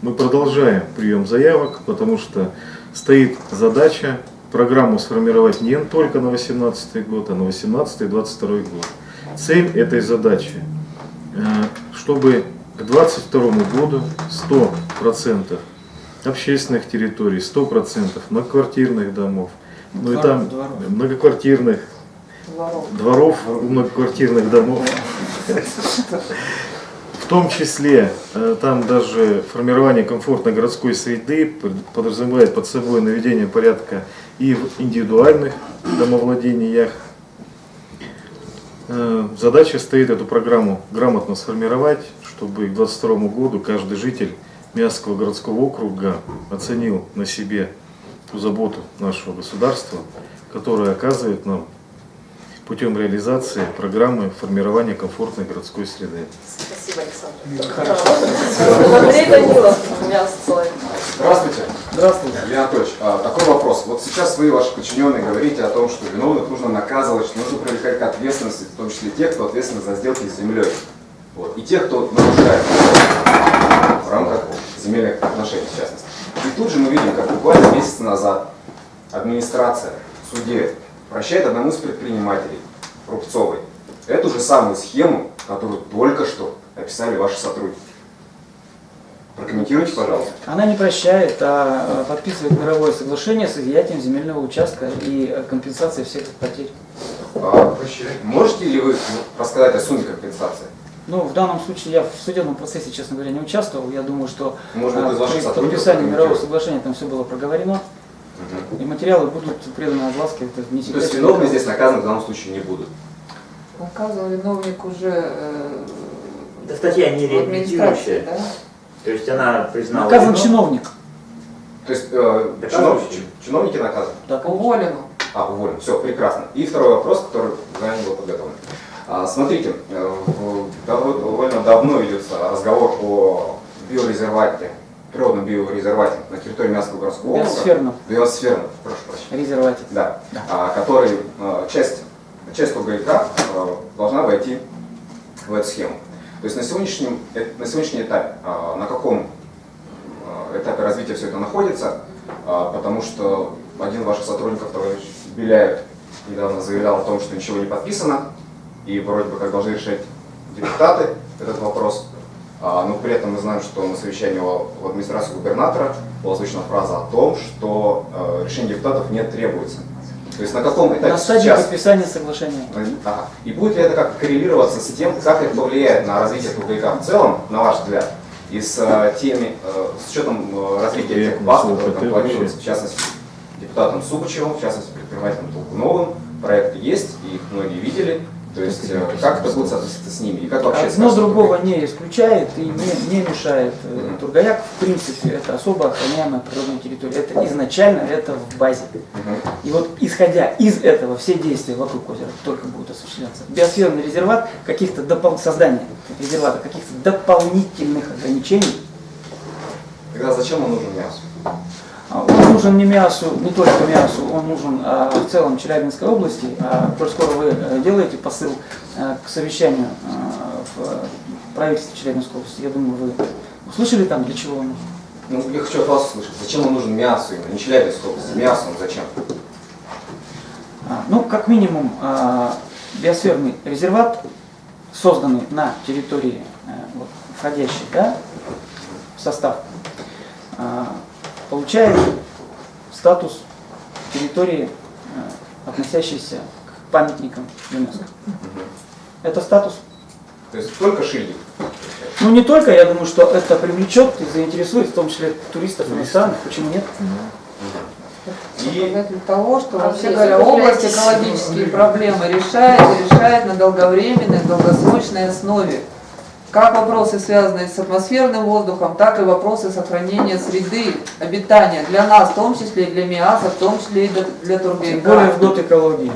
Мы продолжаем прием заявок, потому что стоит задача программу сформировать не только на 2018 год, а на 2018-2022 год. Цель этой задачи, чтобы к 2022 году 100% общественных территорий, 100% многоквартирных домов, ну и там Дворов. многоквартирных Дворов. дворов у многоквартирных домов. В том числе э, там даже формирование комфортной городской среды под- подразумевает под собой наведение порядка и в индивидуальных домовладениях. Э, Задача стоит эту программу грамотно сформировать, чтобы к 2022 году каждый житель Миасского городского округа оценил на себе ту заботу нашего государства, которая оказывает нам путем реализации программы формирования комфортной городской среды. Спасибо, Александр. Андрей Данилов. Здравствуйте. Здравствуйте. Леонид Анатольевич, а, такой вопрос. Вот сейчас вы, ваши подчиненные, говорите о том, что виновных нужно наказывать, что нужно привлекать к ответственности, в том числе тех, кто ответственен за сделки с землей. Вот. И тех, кто нарушает в рамках земельных отношений, в частности. И тут же мы видим, как буквально месяц назад администрация в суде прощает одному из предпринимателей, Рубцовой, эту же самую схему, которую только что описали ваши сотрудники. Прокомментируйте, пожалуйста. Она не прощает, а э, подписывает мировое соглашение с изъятием земельного участка и э, компенсацией всех потерь. А, Можете ли вы рассказать о сумме компенсации? Ну, в данном случае я в судебном процессе, честно говоря, не участвовал. Я думаю, что Может ваших при подписании мирового соглашения там все было проговорено. И материалы будут преданы огласке. Это не То есть виновные здесь наказаны в данном случае не будут. Наказан виновник уже э, Да статья не реабилитирующая. да? То есть она признала... Наказан вину. чиновник. То есть э, Да, чинов- чиновники наказаны? Да, конечно. Уволен. А, уволен. Все, прекрасно. И второй вопрос, который заранее был подготовлен. А, смотрите, э, довольно давно ведется разговор о биорезервате, природном биорезервате на территории Мягкого городского округа. Биосферном. Биосферном, прошу прощения. Резервате. Да. Да. А, который, э, часть, часть ОГЭК э, должна войти в эту схему. То есть на сегодняшнем, э, на сегодняшний этап, э, на каком э, этапе развития все это находится, э, потому что один из ваших сотрудников, товарищ Беляев, недавно заявлял о том, что ничего не подписано, и вроде бы как должны решать депутаты этот вопрос. А, Но при этом мы знаем, что на совещании в администрации губернатора была озвучена фраза о том, что решение депутатов не требуется. То есть на каком этапе На стадии сейчас? подписания соглашения. Ага. И будет ли это как коррелироваться с тем, как это повлияет на развитие ТУГК в целом, на ваш взгляд, и с э, теми, э, с учетом э, развития тех баз, которые там планируются, в частности, депутатом Субачевым, в частности, предпринимателем Толкуновым, проекты есть, и их многие видели. То есть э, как это будет соответствовать с ними? И как вообще Одно другого не исключает и не, не мешает. Э, Тургаяк, в принципе, это особо охраняемая природная территория. Это изначально это в базе. Мгм. И вот исходя из этого, все действия вокруг озера только будут осуществляться. Биосферный резерват, каких-то допол... создание резервата, каких-то дополнительных ограничений, Тогда зачем он нужен мясу? А, он нужен не МИАСу, не только МИАСу, он нужен а, в целом Челябинской области. А, коль скоро вы э, делаете посыл э, к совещанию а, в правительстве Челябинской области, я думаю, вы услышали там, для чего он нужен? Ну, я хочу от вас услышать, зачем он нужен мясу именно, не Челябинской области, мясо он зачем? А, Ну, как минимум, а, биосферный резерват, созданный на территории, э, вот, входящий да, в состав, а, получает статус территории, э, относящейся к памятникам ЮНЕСКО. Это статус. То есть только шильдик. Ну, не только, я думаю, что это привлечет и заинтересует, в том числе туристов иностранных, почему нет? Показатель того, что А вообще говоря, область экологические проблемы решает и решает на долговременной, долгосрочной основе. Как вопросы, связанные с атмосферным воздухом, так и вопросы сохранения среды обитания для нас, в том числе и для МИАСа, в том числе и для, для Тем Тургенева. более в год экологии.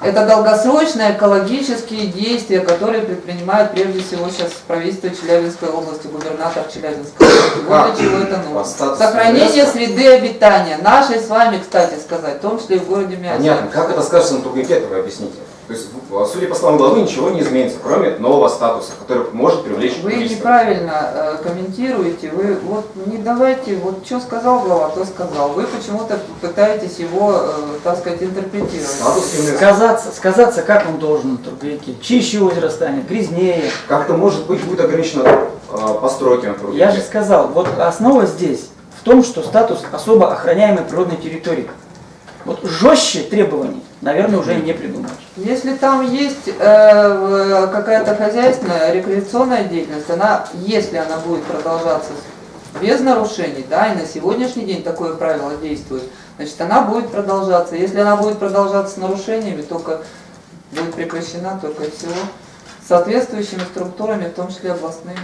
Это долгосрочные экологические действия, которые предпринимает прежде всего сейчас правительство Челябинской области, губернатор Челябинской области. Вот для чего это нужно. Сохранение среды обитания, нашей с вами, кстати сказать, в том числе и в городе Миасе. Понятно. Как это скажется на тургенке, это вы объясните. То есть, в- судя по словам главы, ничего не изменится, кроме нового статуса, который может привлечь Вы туристов. неправильно э, комментируете, вы вот не давайте, вот что сказал глава, то сказал. Вы почему-то пытаетесь его, э, так сказать, интерпретировать. Статус ЮНЕСКО. Сказаться, сказаться, как он должен на. Чище озеро станет, грязнее. Как-то, может быть, будет ограничено э, постройки на. Я же сказал, вот основа здесь в том, что статус особо охраняемой природной территории. Вот жестче требований, наверное, уже не придумаешь. Если там есть э, какая-то хозяйственная, рекреационная деятельность, она, если она будет продолжаться без нарушений, да, и на сегодняшний день такое правило действует, значит, она будет продолжаться. Если она будет продолжаться с нарушениями, только будет прекращена только всего соответствующими структурами, в том числе областными.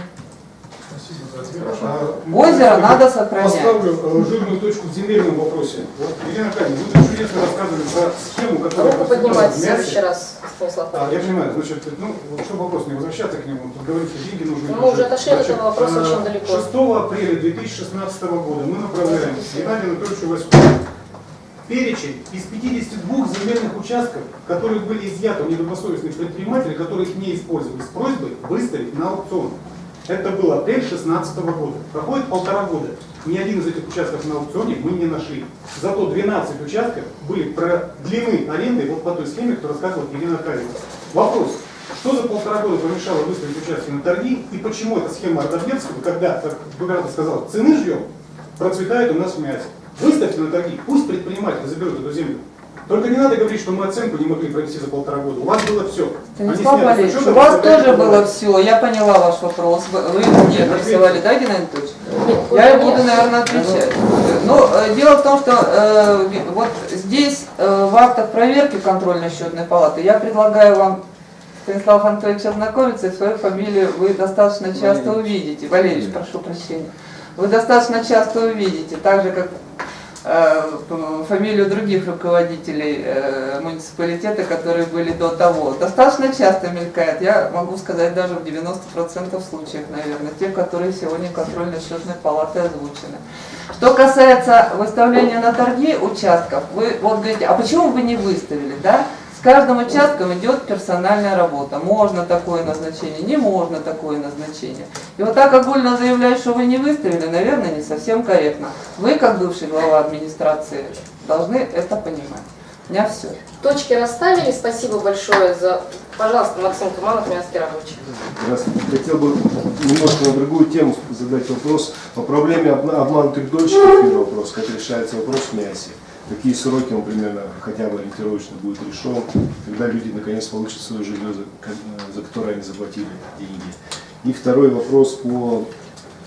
А, Озеро надо сохранять. Поставлю э, жирную точку в земельном вопросе. Вот, Елена Аркадьевна, вы чудесно рассказывали про схему, которая... Руку поднимать в следующий раз, Станислав А, я понимаю, значит, ну, вот чтобы вопрос не возвращаться к нему, тут говорится, деньги нужны. Ну, мы уже отошли от Значит, этого вопроса э, очень далеко. 6 апреля 2016 года мы направляем Геннадию Анатольевичу Васькову перечень из 52 земельных участков, которые были изъяты у недобросовестных предпринимателей, которые их не использовали, с просьбой выставить на аукцион. Это был апрель 2016 года. Проходит полтора года. Ни один из этих участков на аукционе мы не нашли. Зато 12 участков были продлены арендой вот по той схеме, которую рассказывала Елена Аркадьевна. Вопрос. Что за полтора года помешало выставить участки на торги и почему эта схема Ардабецкого, когда, как губернатор сказал, цены ждем, процветает у нас в мясе? Выставьте на торги, пусть предприниматели заберут эту землю. Только не надо говорить, что мы оценку не могли провести за полтора года. У вас было все. Станислав Валерьевич, у вас тоже было все, я поняла ваш вопрос. Вы мне адресовали, да, Геннадий Анатольевич? Я буду, наверное, отвечать. Ну, э, дело в том, что э, вот здесь э, в актах проверки контрольно-счетной палаты я предлагаю вам, Станислав Анатольевич, ознакомиться, и свою фамилию вы достаточно часто увидите. Валерьевич, прошу прощения. Вы достаточно часто увидите, так же, как фамилию других руководителей э, муниципалитета, которые были до того. Достаточно часто мелькает, я могу сказать, даже в 90% случаев, наверное, тех, которые сегодня контрольно-счетной палаты озвучены. Что касается выставления на торги участков, вы вот говорите, а почему вы не выставили, да? С каждым участком идет персональная работа. Можно такое назначение, не можно такое назначение. И вот так огульно заявлять, что вы не выставили, наверное, не совсем корректно. Вы, как бывший глава администрации, должны это понимать. У меня все. Точки расставили. Спасибо большое за... Пожалуйста, Максим Туманов, Мянский рабочий. Здравствуйте. Хотел бы немножко на другую тему задать вопрос. По проблеме обманутых дольщиков, первый вопрос, как решается вопрос в мясе. Какие сроки он примерно хотя бы ориентировочно будет решен, когда люди наконец получат свое жилье, э, за которое они заплатили деньги. И второй вопрос по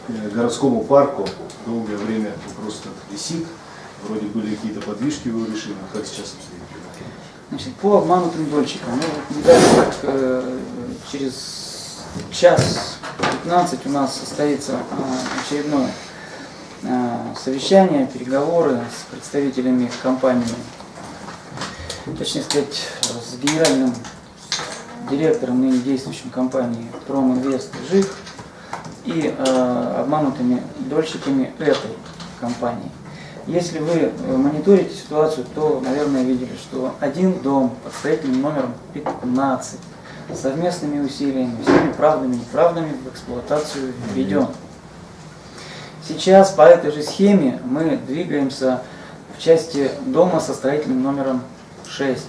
э, городскому парку. Долгое время вопрос этот висит. Вроде были какие-то подвижки его решили, но как сейчас обстоит? Значит, по обманутым дольщикам, ну, вот не дальше, как э, через час 15 у нас состоится э, очередное э, совещание, переговоры с представителями компании, точнее сказать, с генеральным директором ныне действующей компании Проминвест ЖИК и э, обманутыми дольщиками этой компании. Если вы э, мониторите ситуацию, то, наверное, видели, что один дом под строительным номером 15 совместными усилиями, всеми правдами и неправдами в эксплуатацию введен. Сейчас по этой же схеме мы двигаемся в части дома со строительным номером 6.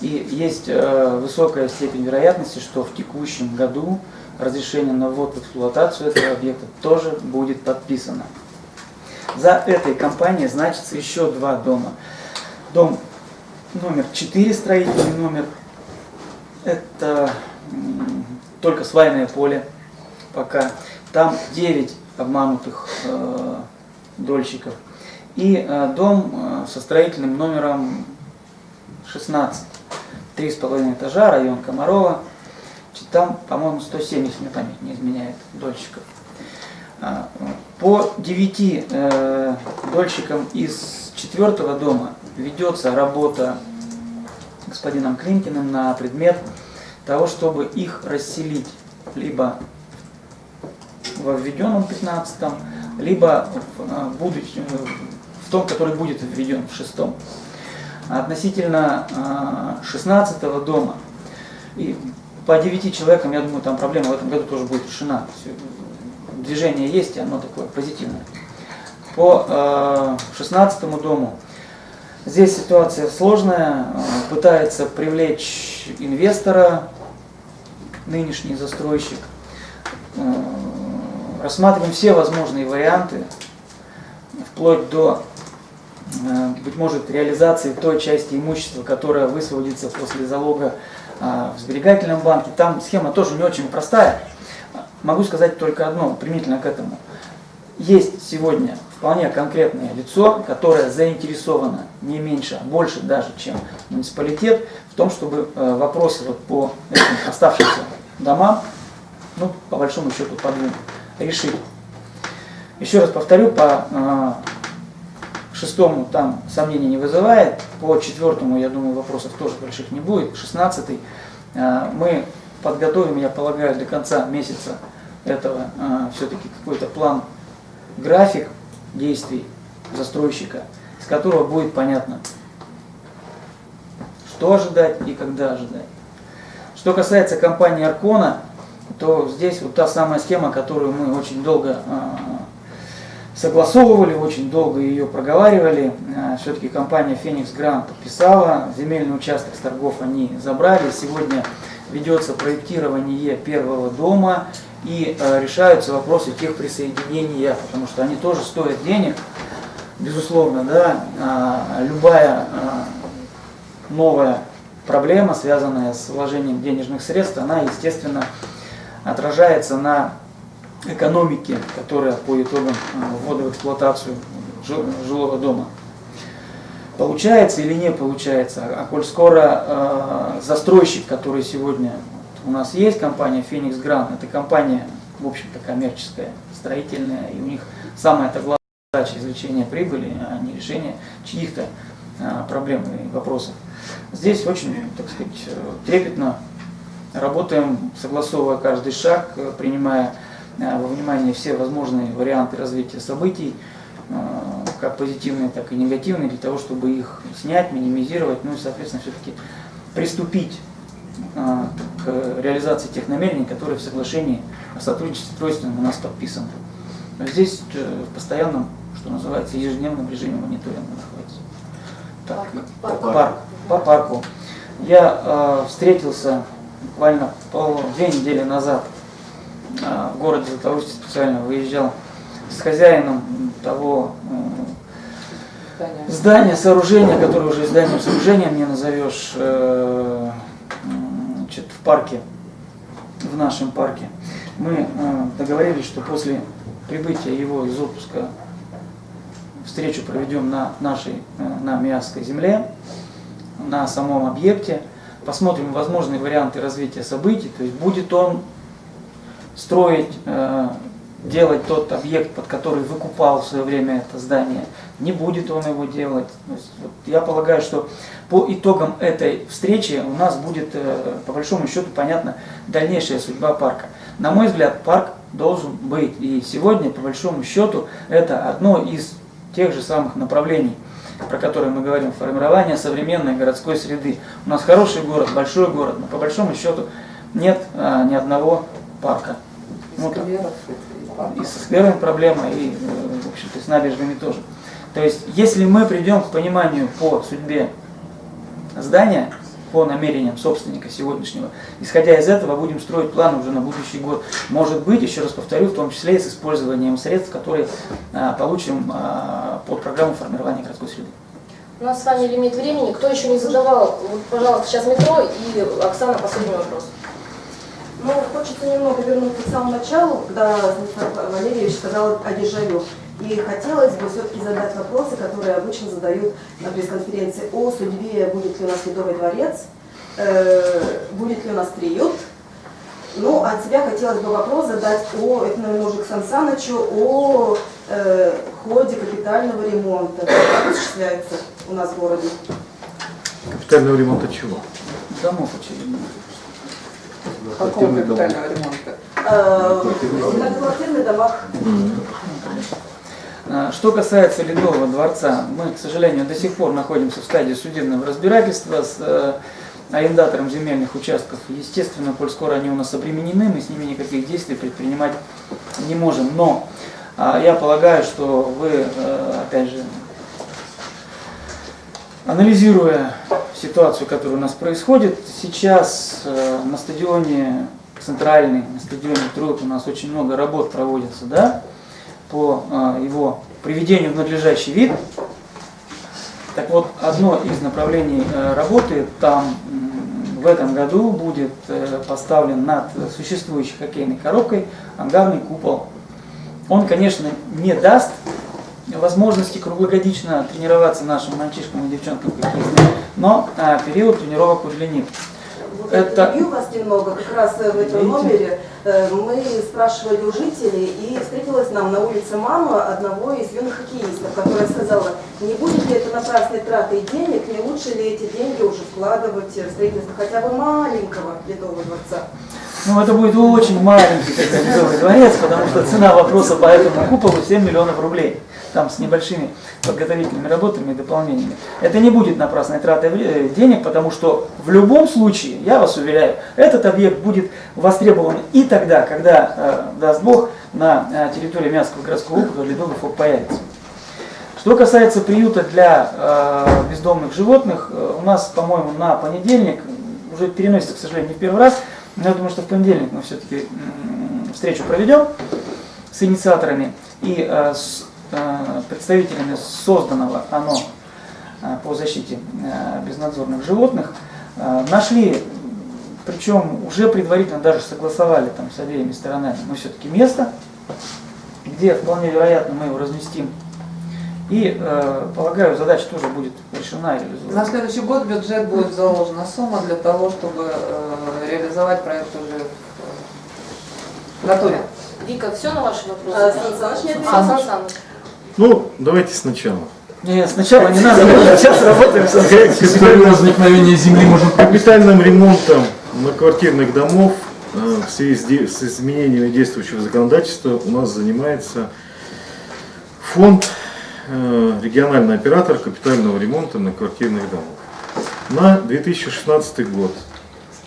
И есть э, высокая степень вероятности, что в текущем году разрешение на ввод в эксплуатацию этого объекта тоже будет подписано. За этой компанией значится еще два дома. Дом номер 4, строительный номер, это только свайное поле пока. Там 9 обманутых э, дольщиков. И э, дом э, со строительным номером 16. Три с половиной этажа, район Комарова. Там, по-моему, 107, если мне память не изменяет, дольщиков. А, По 9 э, дольщикам из четвертого дома ведется работа господином Клинкиным на предмет того, чтобы их расселить либо во введенном 15 либо в, э, будущем, э, в том, который будет введен в шестом. Относительно э, 16 дома и по 9 человекам, я думаю, там проблема в этом году тоже будет решена. Всё, Движение есть, оно такое позитивное. По э, 16 дому здесь ситуация сложная. Э, Пытается привлечь инвестора, нынешний застройщик. Рассматриваем все возможные варианты, вплоть до, э, быть может, реализации той части имущества, которая высвободится после залога а, в сберегательном банке. Там схема тоже не очень простая. Могу сказать только одно, применительно к этому. Есть сегодня вполне конкретное лицо, которое заинтересовано не меньше, а больше даже, чем муниципалитет, в том, чтобы э, вопросы вот по этим оставшимся домам, ну, по большому счету, по решить. Еще раз повторю, по э, шестому там сомнений не вызывает, по четвертому, я думаю, вопросов тоже больших не будет. Шестнадцатый э, мы подготовим, я полагаю, до конца месяца этого э, все-таки какой-то план, график действий застройщика, из которого будет понятно, что ожидать и когда ожидать. Что касается компании Аркона, то здесь вот та самая схема, которую мы очень долго э, согласовывали, очень долго ее проговаривали. Э, Все-таки компания Феникс Грант подписала, земельный участок с торгов они забрали. Сегодня ведется проектирование первого дома и э, решаются вопросы тех присоединения, потому что они тоже стоят денег, безусловно, да, А любая а, новая проблема, связанная с вложением денежных средств, она, естественно, отражается на экономике, которая по итогам а, ввода в эксплуатацию жил- жилого дома. Получается или не получается, а коль скоро э, застройщик, который сегодня у нас есть, компания Phoenix Grand, это компания, в общем-то, коммерческая, строительная, и у них самая главная задача извлечения прибыли, а не решение чьих-то э, проблем и вопросов. Здесь очень, так сказать, э, трепетно работаем, согласовывая каждый шаг, э, принимая э, во внимание все возможные варианты развития событий, э, как позитивные, так и негативные, для того, чтобы их снять, минимизировать, ну и, соответственно, все-таки приступить к реализации тех намерений, которые в соглашении о сотрудничестве строительном у нас подписаны. Здесь э, в постоянном, что называется, ежедневном режиме мониторинга находится. Так, Парк. парк. По парку. Я э, встретился буквально пол, две недели назад э, в городе Златоусте, специально выезжал с хозяином того э, здания, сооружения, которое уже зданием сооружения не назовешь, э, значит, в парке, в нашем парке. Мы договорились, что после прибытия его из отпуска встречу проведем на нашей, на Миасской земле, на самом объекте, посмотрим возможные варианты развития событий, то есть будет он строить, э, делать тот объект, под который выкупал в свое время это здание, не будет он его делать. Есть, вот я полагаю, что по итогам этой встречи у нас будет, э, по большому счету, понятна дальнейшая судьба парка. На мой взгляд, парк должен быть. И сегодня, по большому счету, это одно из тех же самых направлений, про которые мы говорим, формирование современной городской среды. У нас хороший город, большой город, но по большому счету нет а, ни одного парка. Ну, так. И со скверами проблема, и, э, в общем-то, с набережными тоже. То есть, если мы придем к пониманию по судьбе здания, по намерениям собственника сегодняшнего, исходя из этого, будем строить планы уже на будущий год. Может быть, еще раз повторю, в том числе и с использованием средств, которые а, получим а, под программу формирования городской среды. У нас с вами лимит времени. Кто еще не задавал, вот, пожалуйста, сейчас метро и Оксана, последний вопрос. Ну, хочется немного вернуться к самому началу, когда Станислав Валерьевич сказал о дежавю. И хотелось бы все-таки задать вопросы, которые обычно задают на пресс-конференции о судьбе, будет ли у нас Ледовый дворец, э, будет ли у нас приют, Ну, от тебя хотелось бы вопрос задать о, это, наверное, уже к Сан Санычу, о э, ходе капитального ремонта, как осуществляется у нас в городе. Капитального ремонта чего? Домов очередно. Какого капитального ремонта? Э, в многоквартирных домах. Что касается Ледового дворца, мы, к сожалению, до сих пор находимся в стадии судебного разбирательства с э, арендатором земельных участков. Естественно, коль скоро они у нас обременены, мы с ними никаких действий предпринимать не можем. Но а, я полагаю, что вы, э, опять же, анализируя ситуацию, которая у нас происходит, сейчас э, на стадионе центральный, на стадионе Труд у нас очень много работ проводится, да, по э, его приведению в надлежащий вид. Так вот, одно из направлений э, работы там в этом году будет э, поставлен над существующей хоккейной коробкой ангарный купол. Он, конечно, не даст возможности круглогодично тренироваться нашим мальчишкам и девчонкам но э, период тренировок удлинит. Это- я перебью вас немного, как раз э, в этом номере э, мы спрашивали у жителей, и встретилась нам на улице мама одного из юных хоккеистов, которая сказала, не будет ли это напрасной тратой денег, не лучше ли эти деньги уже вкладывать в строительство хотя бы маленького Ледового дворца. Ну, это будет очень маленький тогда Ледовый дворец, потому что цена вопроса по этому куполу 7 миллионов рублей. Там с небольшими подготовительными работами и дополнениями. Это не будет напрасной тратой э, денег, потому что в любом случае, я вас уверяю, этот объект будет востребован и тогда, когда, э, даст Бог, на э, территории Мянского городского округа Ледовый фок появится. Что касается приюта для э, бездомных животных, у нас, по-моему, на понедельник, уже переносится, к сожалению, не в первый раз, но я думаю, что в понедельник мы все-таки встречу проведем с инициаторами и э, с представителями созданного оно э, по защите э, безнадзорных животных. Э, Нашли, причем уже предварительно даже согласовали там с обеими сторонами, мы все-таки место, где вполне вероятно мы его разместим. И, э, полагаю, задача тоже будет решена и реализована. На следующий год в бюджет будет заложена сумма для того, чтобы э, реализовать проект уже в готове. Вика, все на ваши вопросы? А, Сан Саныч А. Сан Саныч. Ну, давайте сначала. Нет, сначала не надо, мы сейчас работаем. С Капитальное возникновение земли можно капитальным ремонтом многоквартирных домов э, в связи с изменениями действующего законодательства у нас занимается фонд э, региональный оператор капитального ремонта многоквартирных домов. На 2016 год,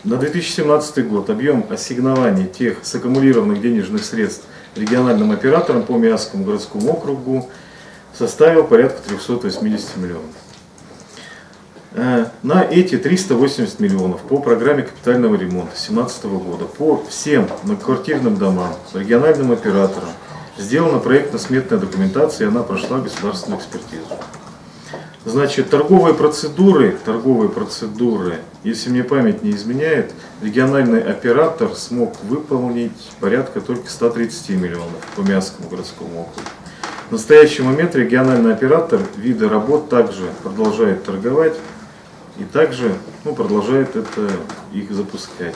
на 2017 год объем ассигнований тех саккумулированных денежных средств региональным операторам по Миасскому городскому округу составил порядка 380 миллионов. Э, На эти 380 миллионов по программе капитального ремонта 2017 года по всем многоквартирным домам, региональным операторам сделана проектно-сметная документация, и она прошла государственную экспертизу. Значит, торговые процедуры, торговые процедуры, если мне память не изменяет, региональный оператор смог выполнить порядка только 130 миллионов по Миасскому городскому округу. В настоящий момент региональный оператор виды работ также продолжает торговать и также ну, продолжает это их запускать.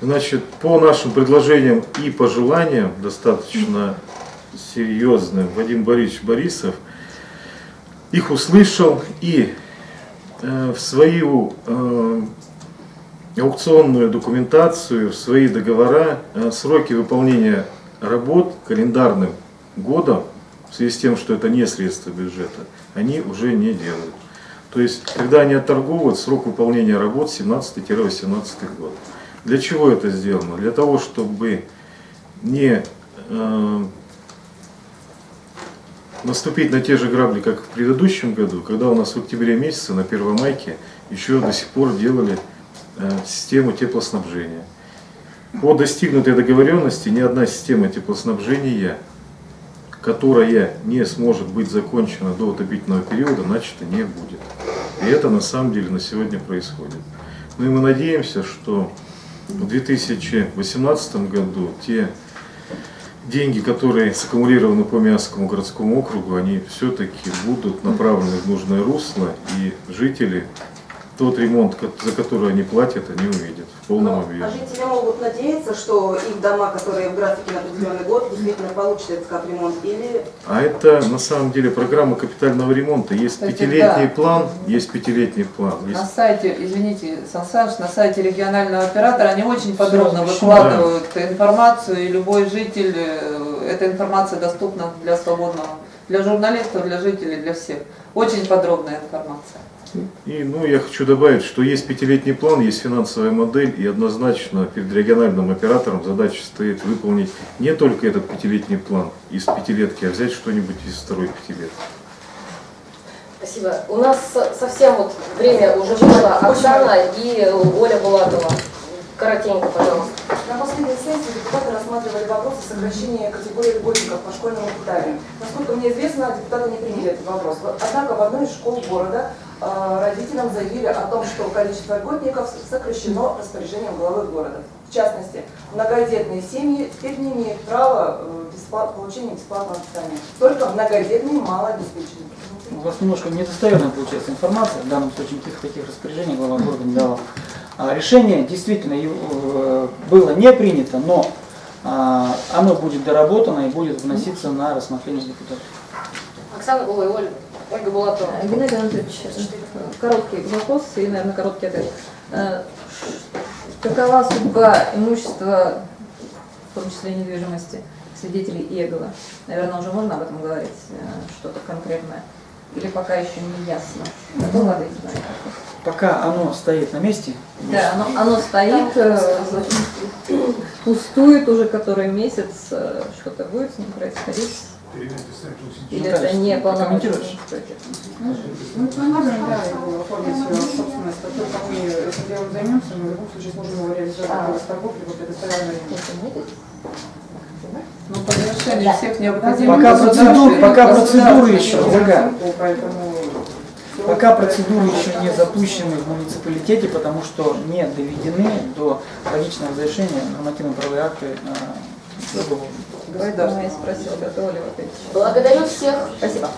Значит, по нашим предложениям и пожеланиям, достаточно серьезным, Вадим Борисович Борисов их услышал и э, в свою э, аукционную документацию, в свои договора э, сроки выполнения работ календарным годом, в связи с тем, что это не средства бюджета, они уже не делают. То есть, когда они отторговывают, срок выполнения работ 17-18 год. Для чего это сделано? Для того, чтобы не э, наступить на те же грабли, как в предыдущем году, когда у нас в октябре месяце на Первомайке еще до сих пор делали э, систему теплоснабжения. По достигнутой договоренности ни одна система теплоснабжения, которая не сможет быть закончена до отопительного периода, начата не будет. И это на самом деле на сегодня происходит. Ну и мы надеемся, что в 2018 году те деньги, которые саккумулированы по Миасскому городскому округу, они все-таки будут направлены в нужное русло, и жители тот ремонт, за который они платят, они увидят полном А объеме. жители могут надеяться, что их дома, которые в графике на определенный год, действительно получат этот капремонт или А это на самом деле программа капитального ремонта. Есть Кстати, пятилетний да. план, есть пятилетний план. На Есть- сайте, извините, Сан Саныч, на сайте регионального оператора они очень подробно размещено. выкладывают информацию, и любой житель, э, эта информация доступна для свободного, для журналистов, для жителей, для всех. Очень подробная информация. И ну, я хочу добавить, что есть пятилетний план, есть финансовая модель, и однозначно перед региональным оператором задача стоит выполнить не только этот пятилетний план из пятилетки, а взять что-нибудь из второй пятилетки. Спасибо. У нас со- совсем вот время уже вышло. Оксана и Оля Булатова. Коротенько, пожалуйста. На последней сессии депутаты рассматривали вопрос о сокращении категории льготников по школьному питанию. Насколько мне известно, депутаты не приняли этот вопрос. Однако в одной из школ города родителям заявили о том, что количество льготников сокращено распоряжением главы города. В частности, многодетные семьи теперь не имеют права э, бесплат- получения бесплатного питания. Только многодетные малообеспеченные. У вас немножко недостоверная получается информация, в данном случае никаких таких распоряжений глава города не давал. А, Решение действительно э, было не принято, но а, оно будет доработано и будет вноситься на рассмотрение депутатов. Оксана, ой, Ольга. Э, Геннадий Анатольевич, короткий вопрос и, наверное, короткий ответ. Э, Какова судьба имущества, в том числе недвижимости, свидетелей Иегова? Наверное, уже можно об этом говорить, э, что-то конкретное? Или пока еще не ясно? Ответить на это? Пока оно стоит на месте, Да, оно, оно стоит, э, пустует уже который месяц, э, что-то будет с ним происходить? Или это не полномочия? Ну, мы можем, да, его оформить в собственность, как только мы этим делом займемся, мы в любом случае сможем его реализовать А. либо предоставляем аренду. Ну, по завершению всех необходимых Пока процедур- пока процедуры еще, Пока процедуры еще не запущены в муниципалитете, потому что не доведены до логичного завершения нормативно-правовые акты а, готовы ли вы ответить. Благодарю всех. Спасибо.